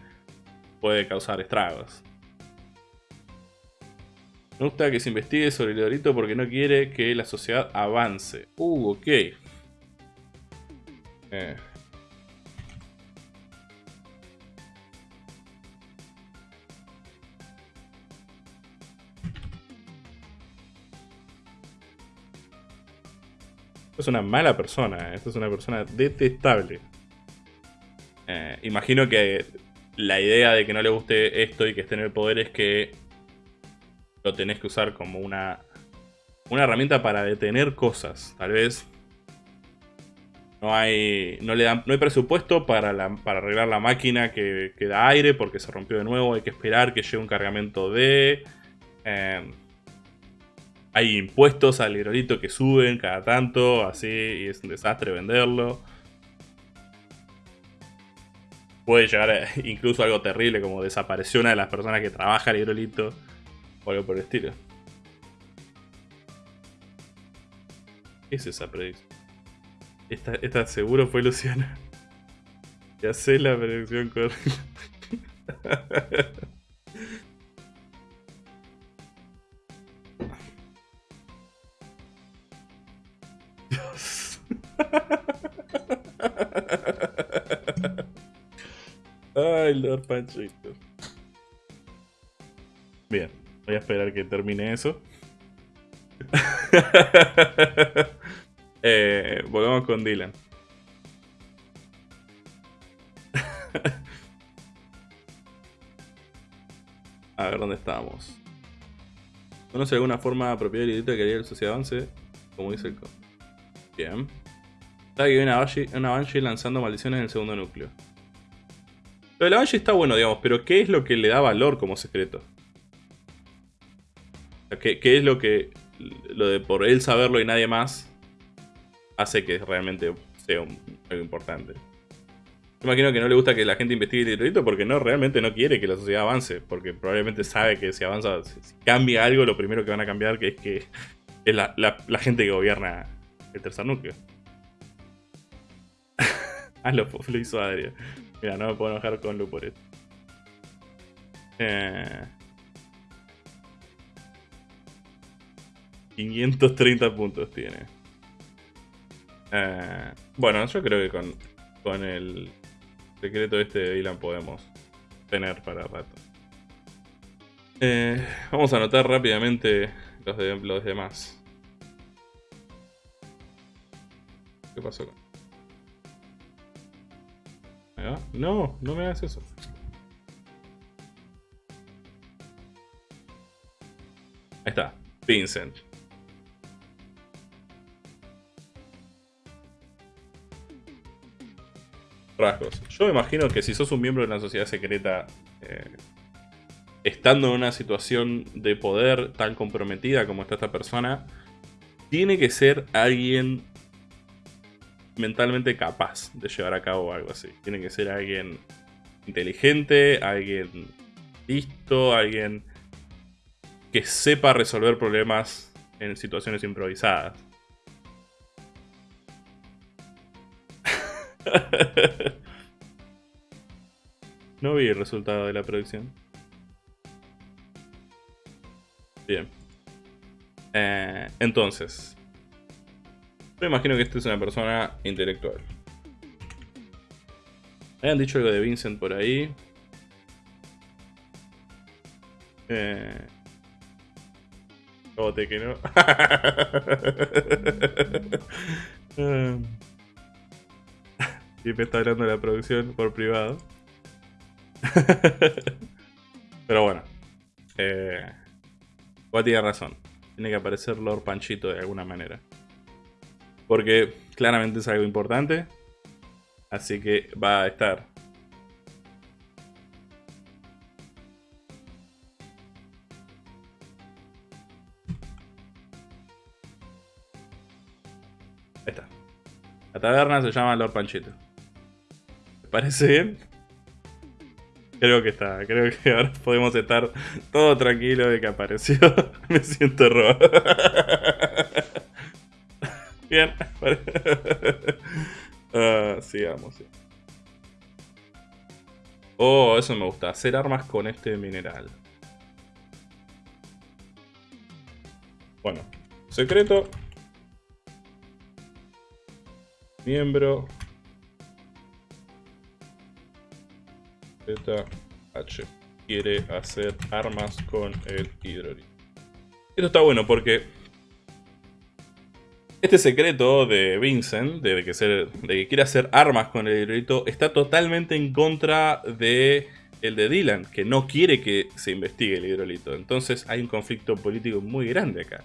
puede causar estragos. Me gusta que se investigue sobre el Dorito porque no quiere que la sociedad avance. Uh, ok. Eh. Es una mala persona, esto es una persona detestable. Eh, imagino que la idea de que no le guste esto y que esté en el poder es que lo tenés que usar como una, una herramienta para detener cosas. Tal vez no hay, no le dan, no hay presupuesto para, arreglar la máquina que, que, da aire porque se rompió de nuevo. Hay que esperar que llegue un cargamento de... Eh, hay impuestos al hidrolito que suben cada tanto, así, y es un desastre venderlo. Puede llegar [laughs] incluso algo terrible como desapareció una de las personas que trabaja el hidrolito o algo por el estilo. ¿Qué es esa predicción? Esta, esta seguro fue Luciana. [laughs] Ya sé la predicción correcta. [laughs] Ay, Lord Panchito. Bien, voy a esperar que termine eso. [laughs] eh, volvamos con Dylan. [laughs] A ver dónde estamos. ¿Conoce alguna forma apropiada y que haría el sociedad avance? Como dice el. Bien. Está que una una Banshee lanzando maldiciones en el segundo núcleo. Lo de la Banshee está bueno, digamos, pero ¿qué es lo que le da valor como secreto? ¿Qué, es lo que, lo de por él saberlo y nadie más, hace que realmente sea algo importante? Me imagino que no le gusta que la gente investigue el territorio porque no, realmente no quiere que la sociedad avance, porque probablemente sabe que si avanza, si cambia algo, lo primero que van a cambiar es que es la gente que gobierna el tercer núcleo. [laughs] ah, lo, lo, hizo Adria. Mira, no me puedo enojar con Lu por esto. Eh... 530 puntos tiene. Eh... bueno, yo creo que con, con el secreto este de Dylan podemos tener para rato. Eh, vamos a anotar rápidamente los, de, los demás. ¿Qué pasó con.? No, no me hagas eso. Ahí está, Vincent. Rasgos. Yo me imagino que si sos un miembro de una sociedad secreta, eh, estando en una situación de poder tan comprometida como está esta persona, tiene que ser alguien mentalmente capaz de llevar a cabo algo así. Tiene que ser alguien inteligente, alguien listo, alguien que sepa resolver problemas en situaciones improvisadas. [laughs] no vi el resultado de la producción. Bien. Eh, entonces, me imagino que esta es una persona intelectual. Han dicho algo de Vincent por ahí. Eh... Bote que no. [laughs] y me está hablando de la producción por privado. [laughs] Pero bueno. Eh... tiene razón. Tiene que aparecer Lord Panchito de alguna manera. Porque claramente es algo importante. Así que va a estar. Ahí está. La taberna se llama Lord Panchito. ¿Te parece bien? Creo que está, creo que ahora podemos estar todo tranquilo de que apareció. [laughs] Me siento rojo. [laughs] Bien. uh, [laughs] sigamos. Oh, eso me gusta. Hacer armas con este mineral. Bueno. Secreto. Miembro. Z H. Quiere hacer armas con el hidrolito. Esto está bueno porque Este secreto de Vincent, de que, ser, de que quiere hacer armas con el hidrolito, está totalmente en contra de el de Dylan, que no quiere que se investigue el hidrolito. Entonces hay un conflicto político muy grande acá.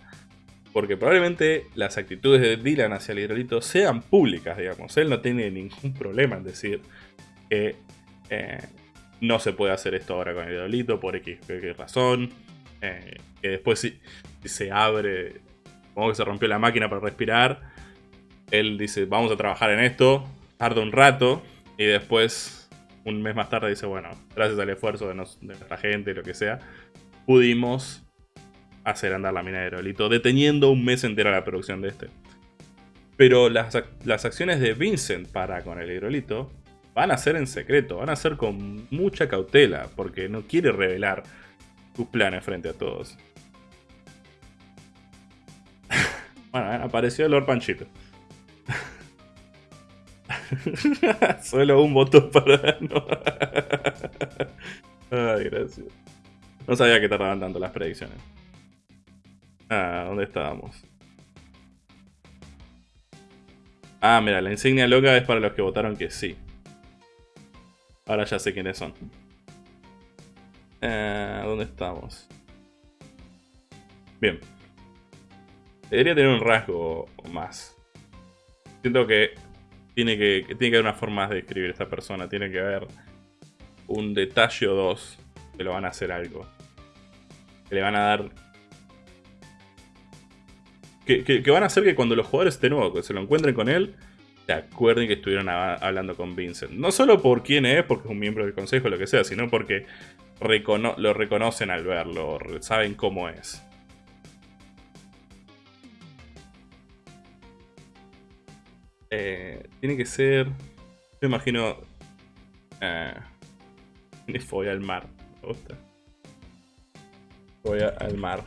Porque probablemente las actitudes de Dylan hacia el hidrolito sean públicas, digamos. Él no tiene ningún problema en decir que eh, no se puede hacer esto ahora con el hidrolito por X, razón. Eh, que después si, se abre, como que se rompió la máquina para respirar, él dice vamos a trabajar en esto, tarda un rato y después un mes más tarde dice bueno, gracias al esfuerzo de, nuestra gente, lo que sea, pudimos hacer andar la mina de hidrolito, deteniendo un mes entero la producción de este. Pero las, las acciones de Vincent para con el hidrolito van a ser en secreto, van a ser con mucha cautela, porque no quiere revelar tus planes frente a todos. Bueno, eh, apareció Lord Panchito. [laughs] Solo un voto para... [laughs] Ay, gracias. No sabía que tardaban tanto las predicciones. Ah, ¿dónde estábamos? Ah, mira, la insignia loca es para los que votaron que sí. Ahora ya sé quiénes son. Eh, ¿Dónde estamos? Bien. Debería tener un rasgo más. Siento que tiene que, tiene que haber una forma de describir esta persona. Tiene que haber un detalle o dos que lo van a hacer algo. Que le van a dar... Que, que van a hacer que cuando los jugadores de nuevo se lo encuentren con él, se acuerden que estuvieron hablando con Vincent. No solo por quién es, porque es un miembro del consejo o lo que sea, sino porque lo reconocen al verlo, saben cómo es. Eh, tiene que ser... Me imagino... Eh, voy al mar. Me gusta. Voy al mar.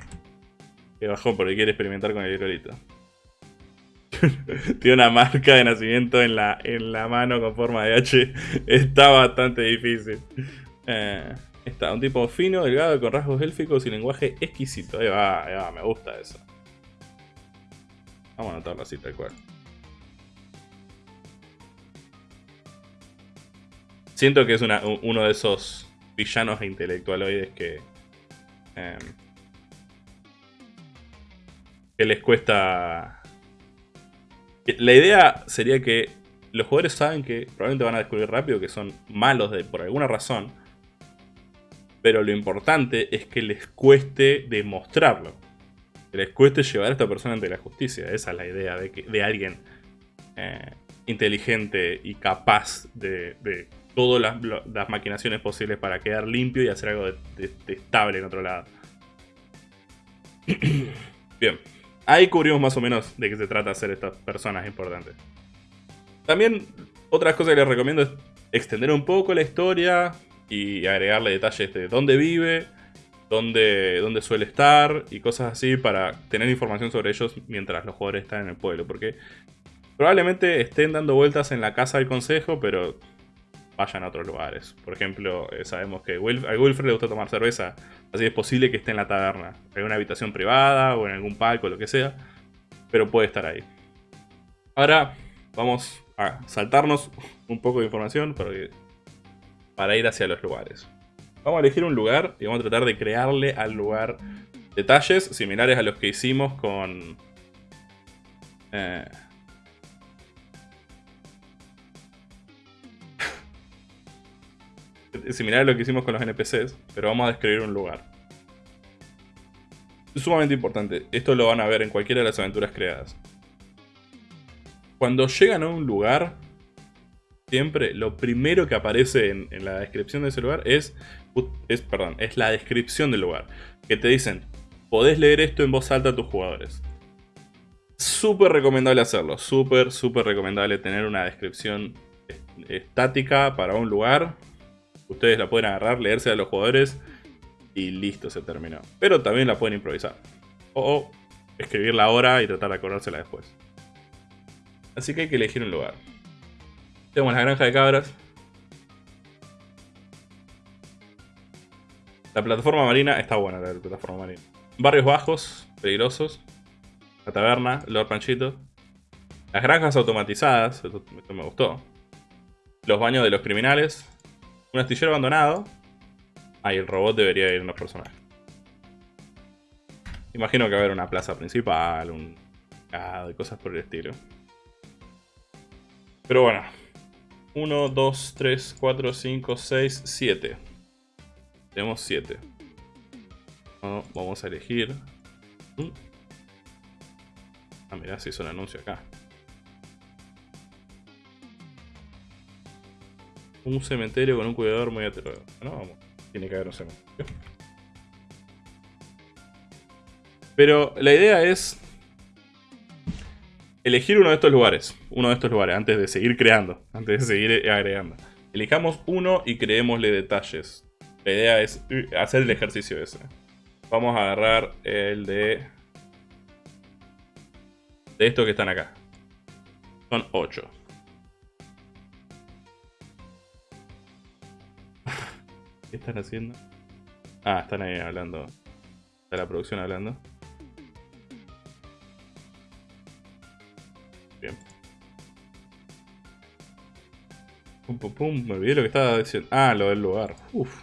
Que bajó porque quiere experimentar con el hidrolito. [laughs] Tiene una marca de nacimiento en la, en la mano con forma de H. [laughs] Está bastante difícil. Eh, está, un tipo fino, delgado, con rasgos élficos y lenguaje exquisito. Ahí va, ahí va, me gusta eso. Vamos a anotarlo así tal cual. Siento que es uno de esos villanos intelectualoides que... Em, que les cuesta la idea sería que los jugadores saben que probablemente van a descubrir rápido que son malos de, por alguna razón. Pero lo importante es que les cueste demostrarlo. Que les cueste llevar a esta persona ante la justicia. Esa es la idea de, que, de alguien eh, inteligente y capaz de, todas las, maquinaciones posibles para quedar limpio y hacer algo de, estable en otro lado. [clears throat] Bien. Ahí cubrimos más o menos de qué se trata hacer estas personas importantes. También otras cosas que les recomiendo es extender un poco la historia y agregarle detalles de dónde vive, dónde, dónde suele estar y cosas así para tener información sobre ellos mientras los jugadores están en el pueblo. Porque probablemente estén dando vueltas en la casa del consejo, pero vayan a otros lugares. Por ejemplo, eh, sabemos que a Wilfred le gusta tomar cerveza, así es posible que esté en la taberna, en una habitación privada o en algún palco, lo que sea, pero puede estar ahí. Ahora vamos a saltarnos un poco de información para, para ir hacia los lugares. Vamos a elegir un lugar y vamos a tratar de crearle al lugar detalles similares a los que hicimos con... Eh, similar a lo que hicimos con los NPCs, pero vamos a describir un lugar. Es sumamente importante, esto lo van a ver en cualquiera de las aventuras creadas. Cuando llegan a un lugar, siempre lo primero que aparece en, la descripción de ese lugar es, es, perdón, es la descripción del lugar. Que te dicen, podés leer esto en voz alta a tus jugadores. Súper recomendable hacerlo, súper, súper recomendable tener una descripción estática para un lugar Ustedes la pueden agarrar, leerse a los jugadores y listo, se terminó. Pero también la pueden improvisar. O, escribirla ahora y tratar de acordársela después. Así que hay que elegir un lugar. Tenemos la granja de cabras. La plataforma marina está buena, la plataforma marina. Barrios bajos, peligrosos. La taberna, Lord Panchito. Las granjas automatizadas, esto, esto me gustó. Los baños de los criminales. Un astillero abandonado. Ahí el robot debería ir unos personajes. Imagino que va a haber una plaza principal, un mercado y cosas por el estilo. Pero bueno. 1, 2, 3, 4, 5, 6, 7. Tenemos 7. vamos a elegir. Mm. Ah, mirá, se hizo un anuncio acá. Un cementerio con un cuidador muy aterrador. No, vamos. Tiene que haber un cementerio. Pero la idea es elegir uno de estos lugares. Uno de estos lugares antes de seguir creando. Antes de seguir agregando. Elijamos uno y creémosle detalles. La idea es uh, hacer el ejercicio ese. Vamos a agarrar el de... De estos que están acá. Son 8. ¿Qué están haciendo? Ah, están ahí hablando. Está la producción hablando. Bien. Pum, pum, pum. Me olvidé lo que estaba diciendo. Ah, lo del lugar. Uf.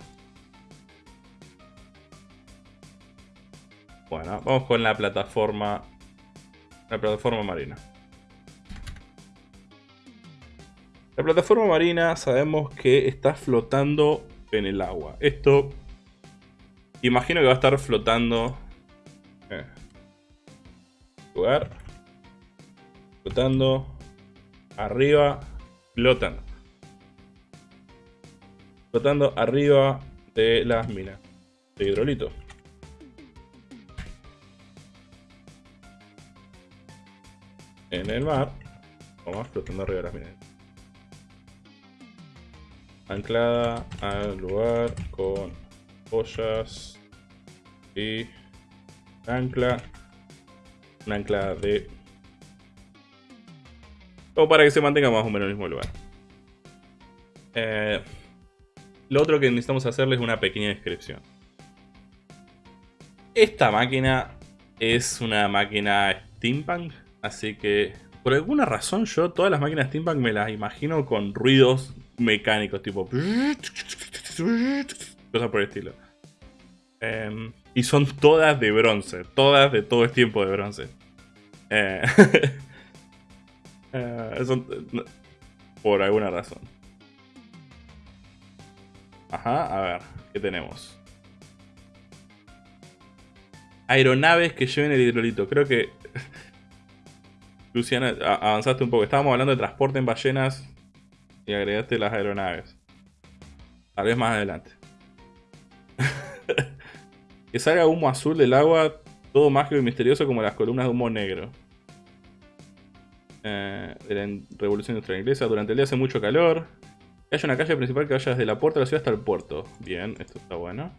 Bueno, vamos con la plataforma. La plataforma marina. La plataforma marina sabemos que está flotando en el agua. Esto imagino que va a estar flotando. Eh, lugar flotando, arriba, flotando. Flotando arriba de las minas de hidrolito. En el mar, vamos flotando arriba de las minas. Anclada al lugar con ollas y ancla, una ancla de o para que se mantenga más o menos en el mismo lugar. Eh, lo otro que necesitamos hacerle es una pequeña descripción. Esta máquina es una máquina steampunk, así que por alguna razón yo todas las máquinas steampunk me las imagino con ruidos mecánicos, tipo... Cosas por el estilo. Em, y son todas de bronce, todas de todo el tiempo de bronce. Eh, [laughs] Eh, por alguna razón. Ajá, a ver, ¿qué tenemos? Aeronaves que lleven el hidrolito. Creo que... [laughs] Luciana, avanzaste un poco. Estábamos hablando de transporte en ballenas y agregaste las aeronaves. Tal vez más adelante. [laughs] que salga humo azul del agua, todo mágico y misterioso como las columnas de humo negro eh, de la Revolución Industrial Inglesa. Durante el día hace mucho calor. Haya una calle principal que vaya desde la puerta de la ciudad hasta el puerto. Bien, esto está bueno.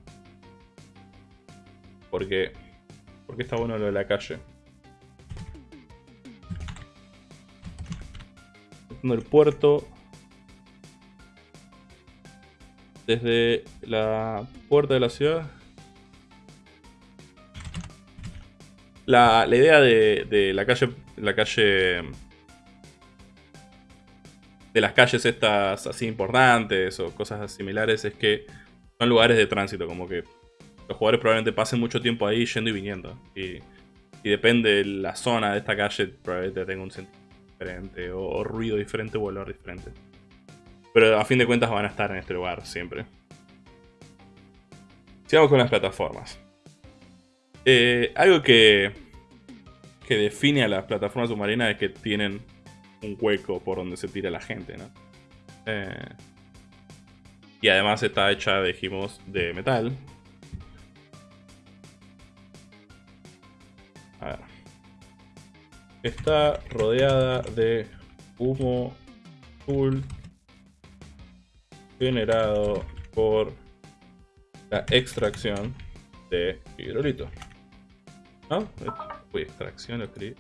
¿Por qué? Porque está bueno lo de la calle. El puerto. Desde la puerta de la ciudad. La, la idea de, de la calle. La calle de las calles estas así importantes o cosas similares es que son lugares de tránsito, como que los jugadores probablemente pasen mucho tiempo ahí yendo y viniendo. Y, depende de la zona de esta calle, probablemente tenga un sentido diferente, o, ruido diferente, o olor diferente. Pero a fin de cuentas van a estar en este lugar siempre. Sigamos con las plataformas. Eh, algo que, que define a las plataformas submarinas es que tienen un hueco por donde se tira la gente, ¿no? Eh, y además está hecha, dijimos, de metal. A ver. Está rodeada de humo azul generado por la extracción de hidrolito. ¿No? Uy, extracción, lo escribí.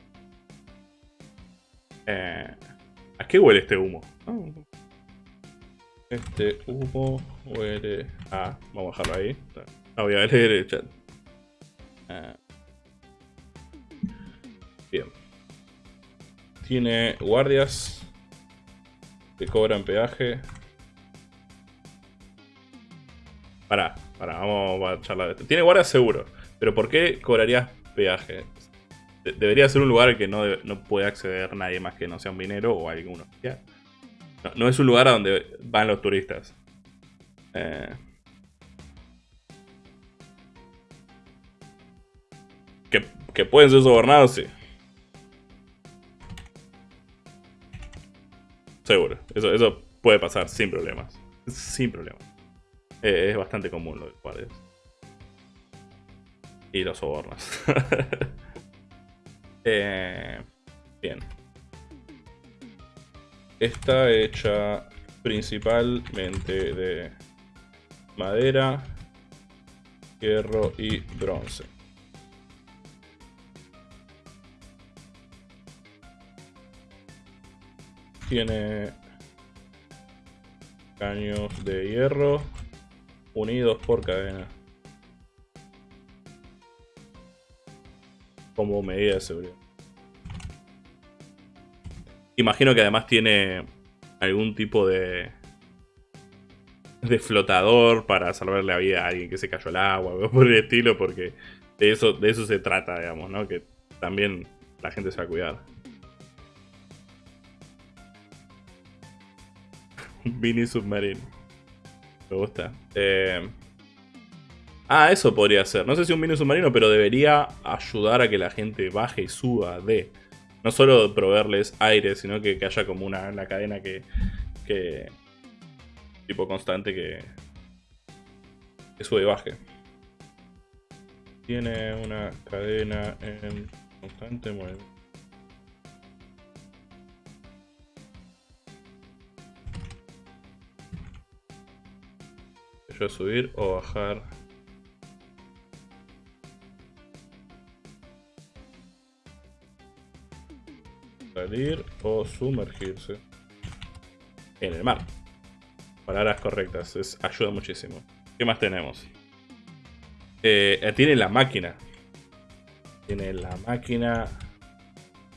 Eh, ¿A qué huele este humo? Este humo huele a... Vamos a dejarlo ahí. No voy a leer el chat. Eh, bien. tiene guardias que cobran peaje. Pará, pará, vamos a charlar de esto. Tiene guardias seguro, pero ¿por qué cobrarías peaje? debería ser un lugar que no, no, puede acceder nadie más que no sea un minero o alguno. No, es un lugar a donde van los turistas. Eh, que, pueden ser sobornados, sí. Seguro. Eso, eso puede pasar sin problemas. Sin problemas. Eh, es bastante común lo de guardias. Y los sobornos. [laughs] Eh, bien. Está hecha principalmente de madera, hierro y bronce. Tiene caños de hierro unidos por cadena. Como medida de seguridad. Imagino que además tiene algún tipo de de flotador para salvar la vida a alguien que se cayó al agua [laughs] o por el estilo, porque de eso, de eso se trata, digamos, ¿no? Que también la gente se va a cuidar. [laughs] Mini Submarine. Me gusta. Eh, ah, eso podría ser. No sé si un mini submarino, pero debería ayudar a que la gente baje y suba de. No solo proveerles aire, sino que, haya como una, una cadena que, que, tipo constante que, que sube y baje. Tiene una cadena en constante movimiento. Yo subir o bajar. Salir o sumergirse en el mar. Palabras correctas, es, ayuda muchísimo. ¿Qué más tenemos? Eh, tiene la máquina. Tiene la máquina.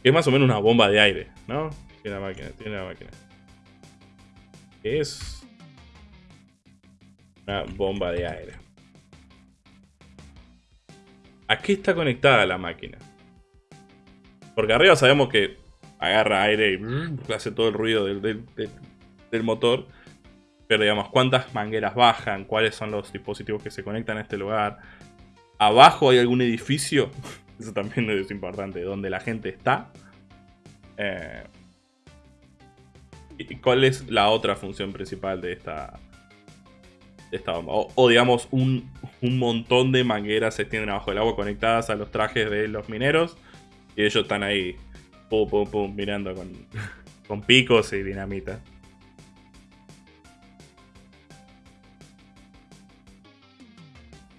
Que es más o menos una bomba de aire, ¿no? Tiene la máquina, tiene la máquina. ¿Qué es? Una bomba de aire. ¿A qué está conectada la máquina? Porque arriba sabemos que agarra aire y hace todo el ruido del motor. Pero digamos, cuántas mangueras bajan, cuáles son los dispositivos que se conectan a este lugar. Abajo hay algún edificio, [laughs] eso también es importante, donde la gente está. Eh, ¿Y cuál es la otra función principal de esta, O, digamos, un, montón de mangueras se extienden abajo del agua conectadas a los trajes de los mineros. Y ellos están ahí, pum, pum, pum, mirando con, [laughs] con picos y dinamita.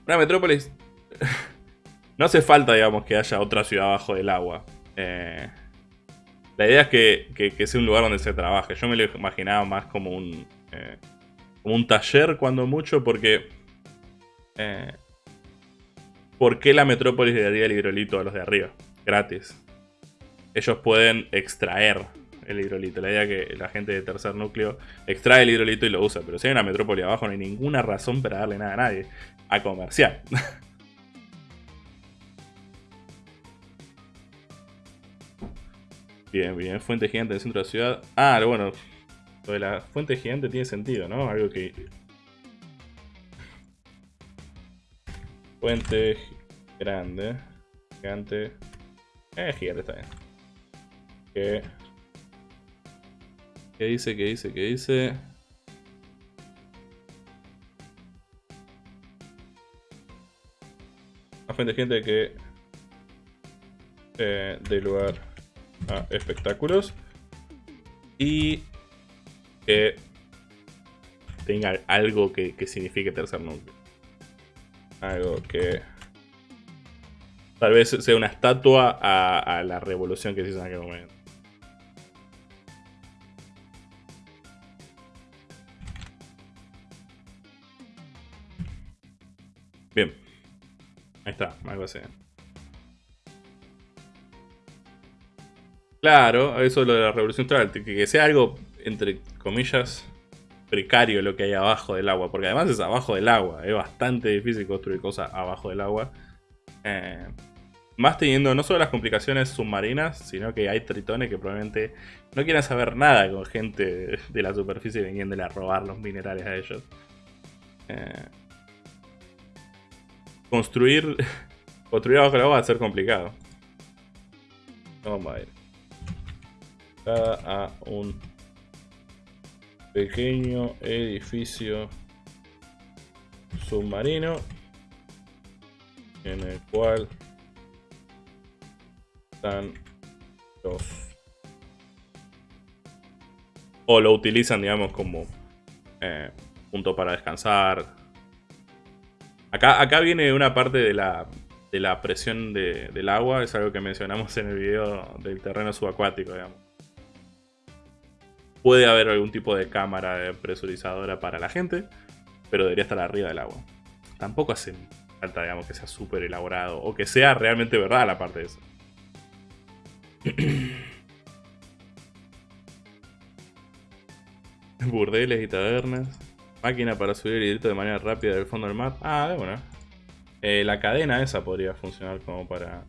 Una metrópolis... [laughs] no hace falta, digamos, que haya otra ciudad abajo del agua. Eh, la idea es que, sea un lugar donde se trabaje. Yo me lo imaginaba más como un, eh, un taller, cuando mucho, porque... Eh, ¿Por qué la metrópolis le daría el hidrolito a los de arriba? Gratis. Ellos pueden extraer el hidrolito. La idea es que la gente de tercer núcleo extrae el hidrolito y lo usa. Pero si hay una metrópoli abajo no hay ninguna razón para darle nada a nadie. A comercial. [laughs] bien, bien. Fuente gigante del centro de la ciudad. Ah, bueno. De la fuente gigante tiene sentido, ¿no? Algo que... Fuente grande. Gigante. Eh, gigante está bien. Que ¿Qué dice? ¿Qué dice? ¿Qué dice? A fuente gente que eh, dé lugar a espectáculos y que tenga algo que, signifique tercer núcleo. Algo que tal vez sea una estatua a, la revolución que se hizo en aquel momento. Bien. Ahí está, algo así. Claro, eso es lo de la revolución que, que sea algo, entre comillas, precario lo que hay abajo del agua, porque además es abajo del agua, es bastante difícil construir cosas abajo del agua. Eh, más teniendo no solo las complicaciones submarinas, sino que hay tritones que probablemente no quieran saber nada con gente de la superficie viniéndole a robar los minerales a ellos. Eh, construir, [laughs] construir abajo del agua va a ser complicado. Vamos a ir. a un pequeño edificio submarino en el cual están los o lo utilizan digamos como eh, punto para descansar. Acá, acá viene una parte de la, de la presión del agua es algo que mencionamos en el video del terreno subacuático digamos Puede haber algún tipo de cámara presurizadora para la gente, pero debería estar arriba del agua. Tampoco hace falta, digamos, que sea súper elaborado o que sea realmente verdad la parte de eso. [clears throat] Burdeles y tabernas. Máquina para subir el hidrito de manera rápida del fondo del mar. Ah, bueno. Eh, la cadena esa podría funcionar como para...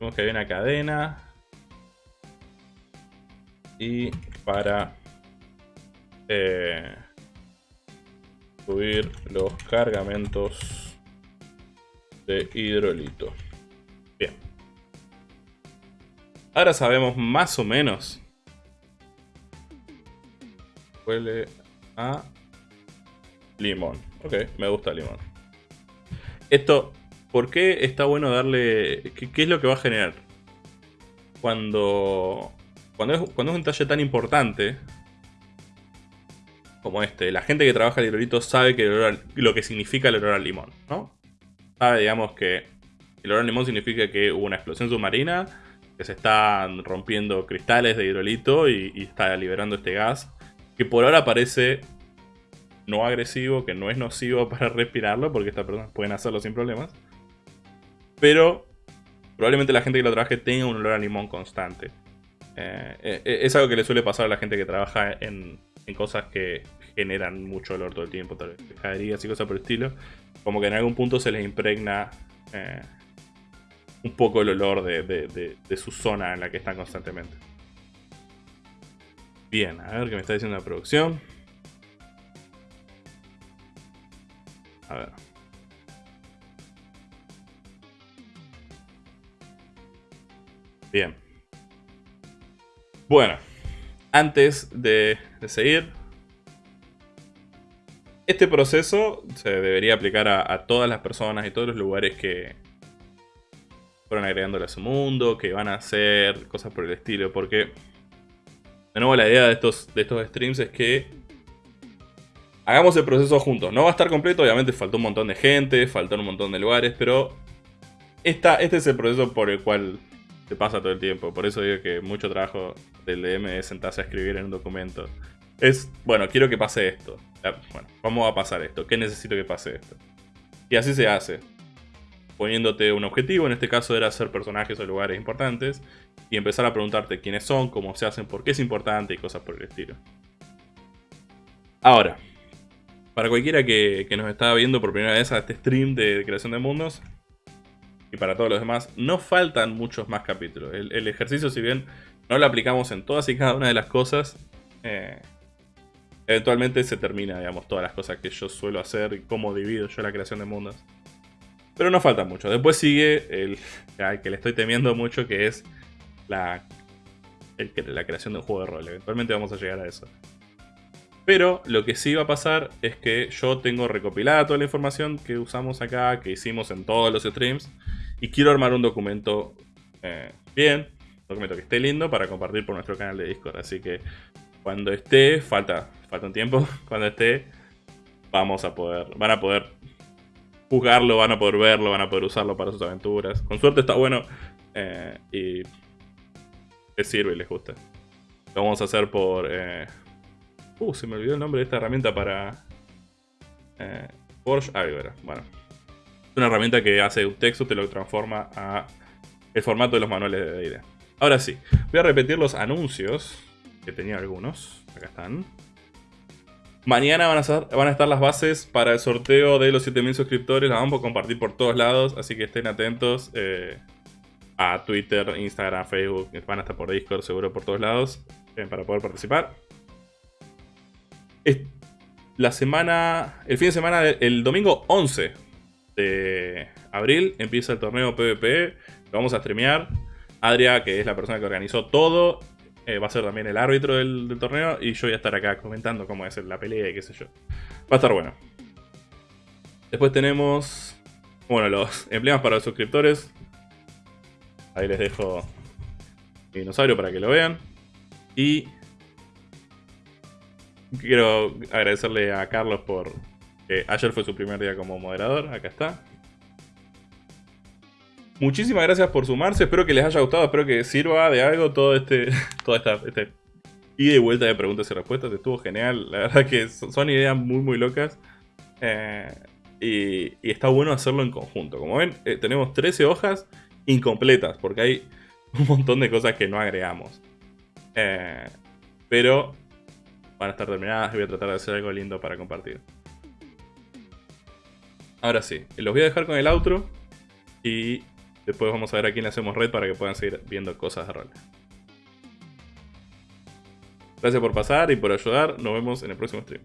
Vemos que hay una cadena y para eh, subir los cargamentos de hidrolito. Bien. Ahora sabemos más o menos. Huele a limón. Ok, me gusta el limón. Esto, ¿por qué está bueno darle... qué es lo que va a generar? Cuando cuando es, cuando es un talle tan importante como este, la gente que trabaja el hidrolito sabe que lo que significa el olor al limón, ¿no? Sabe, digamos, que el olor al limón significa que hubo una explosión submarina, que se están rompiendo cristales de hidrolito y, y está liberando este gas, que por ahora parece no agresivo, que no es nocivo [laughs] para respirarlo, porque estas personas pueden hacerlo sin problemas. Pero probablemente la gente que lo trabaje tenga un olor a limón constante. Eh, eh, es algo que le suele pasar a la gente que trabaja en, cosas que generan mucho olor todo el tiempo, tal vez y cosas por el estilo. Como que en algún punto se les impregna eh, un poco el olor de, su zona en la que están constantemente. Bien, a ver qué me está diciendo la producción. A ver. Bien. Bueno, antes de, seguir, este proceso se debería aplicar a, todas las personas y todos los lugares que fueron agregándole a su mundo, que van a hacer cosas por el estilo, porque de nuevo la idea de estos, de estos streams es que hagamos el proceso juntos. No va a estar completo, obviamente faltó un montón de gente, faltó un montón de lugares, pero esta, este es el proceso por el cual te pasa todo el tiempo. Por eso digo que mucho trabajo del DM es sentarse a escribir en un documento. Es, bueno, quiero que pase esto. Bueno, ¿cómo va a pasar esto? ¿Qué necesito que pase esto? Y así se hace. Poniéndote un objetivo, en este caso era hacer personajes o lugares importantes. Y empezar a preguntarte quiénes son, cómo se hacen, por qué es importante y cosas por el estilo. Ahora, para cualquiera que, que nos está viendo por primera vez a este stream de creación de mundos, y para todos los demás, no faltan muchos más capítulos. El, ejercicio, si bien no lo aplicamos en todas y cada una de las cosas, eh, eventualmente se termina, digamos, todas las cosas que yo suelo hacer y cómo divido yo la creación de mundos. Pero no falta mucho. Después sigue el [laughs] que le estoy temiendo mucho, que es la, la creación de un juego de rol. Eventualmente vamos a llegar a eso. Pero lo que sí va a pasar es que yo tengo recopilada toda la información que usamos acá, que hicimos en todos los streams. Y quiero armar un documento eh, bien, un documento que esté lindo para compartir por nuestro canal de Discord. Así que cuando esté, falta, falta un tiempo, [laughs] cuando esté, vamos a poder, van a poder jugarlo, van a poder verlo, van a poder usarlo para sus aventuras. Con suerte está bueno eh, y les sirve y les gusta. Lo vamos a hacer por... Eh, uh, se me olvidó el nombre de esta herramienta para... Eh, Porsche Bueno, una herramienta que hace un texto, te lo transforma a el formato de los manuales de D&D. Ahora sí, voy a repetir los anuncios, que tenía algunos. Acá están. Mañana van a, van a estar las bases para el sorteo de los 7000 suscriptores. Las vamos a compartir por todos lados, así que estén atentos eh, a Twitter, Instagram, Facebook. Van a estar por Discord, seguro por todos lados, eh, para poder participar. la semana, el fin de semana, el domingo 11 de abril, empieza el torneo PvP. Lo vamos a streamear. Adria, que es la persona que organizó todo, eh, va a ser también el árbitro del, torneo y yo voy a estar acá comentando cómo es la pelea y qué sé yo. Va a estar bueno. Después tenemos, bueno, los emblemas para los suscriptores. Ahí les dejo mi dinosaurio para que lo vean. Y quiero agradecerle a Carlos por que ayer fue su primer día como moderador. Acá está. Muchísimas gracias por sumarse, espero que les haya gustado, espero que sirva de algo todo este, [laughs] toda esta, este ida y vuelta de preguntas y respuestas, estuvo genial, la verdad que son ideas muy muy locas eh, y, está bueno hacerlo en conjunto. Como ven, eh, tenemos 13 hojas incompletas porque hay [laughs] un montón de cosas que no agregamos. Eh, pero van a estar terminadas voy a tratar de hacer algo lindo para compartir. Ahora sí, los voy a dejar con el outro y Después vamos a ver a quién le hacemos red para que puedan seguir viendo cosas de rol. Gracias por pasar y por ayudar. Nos vemos en el próximo stream.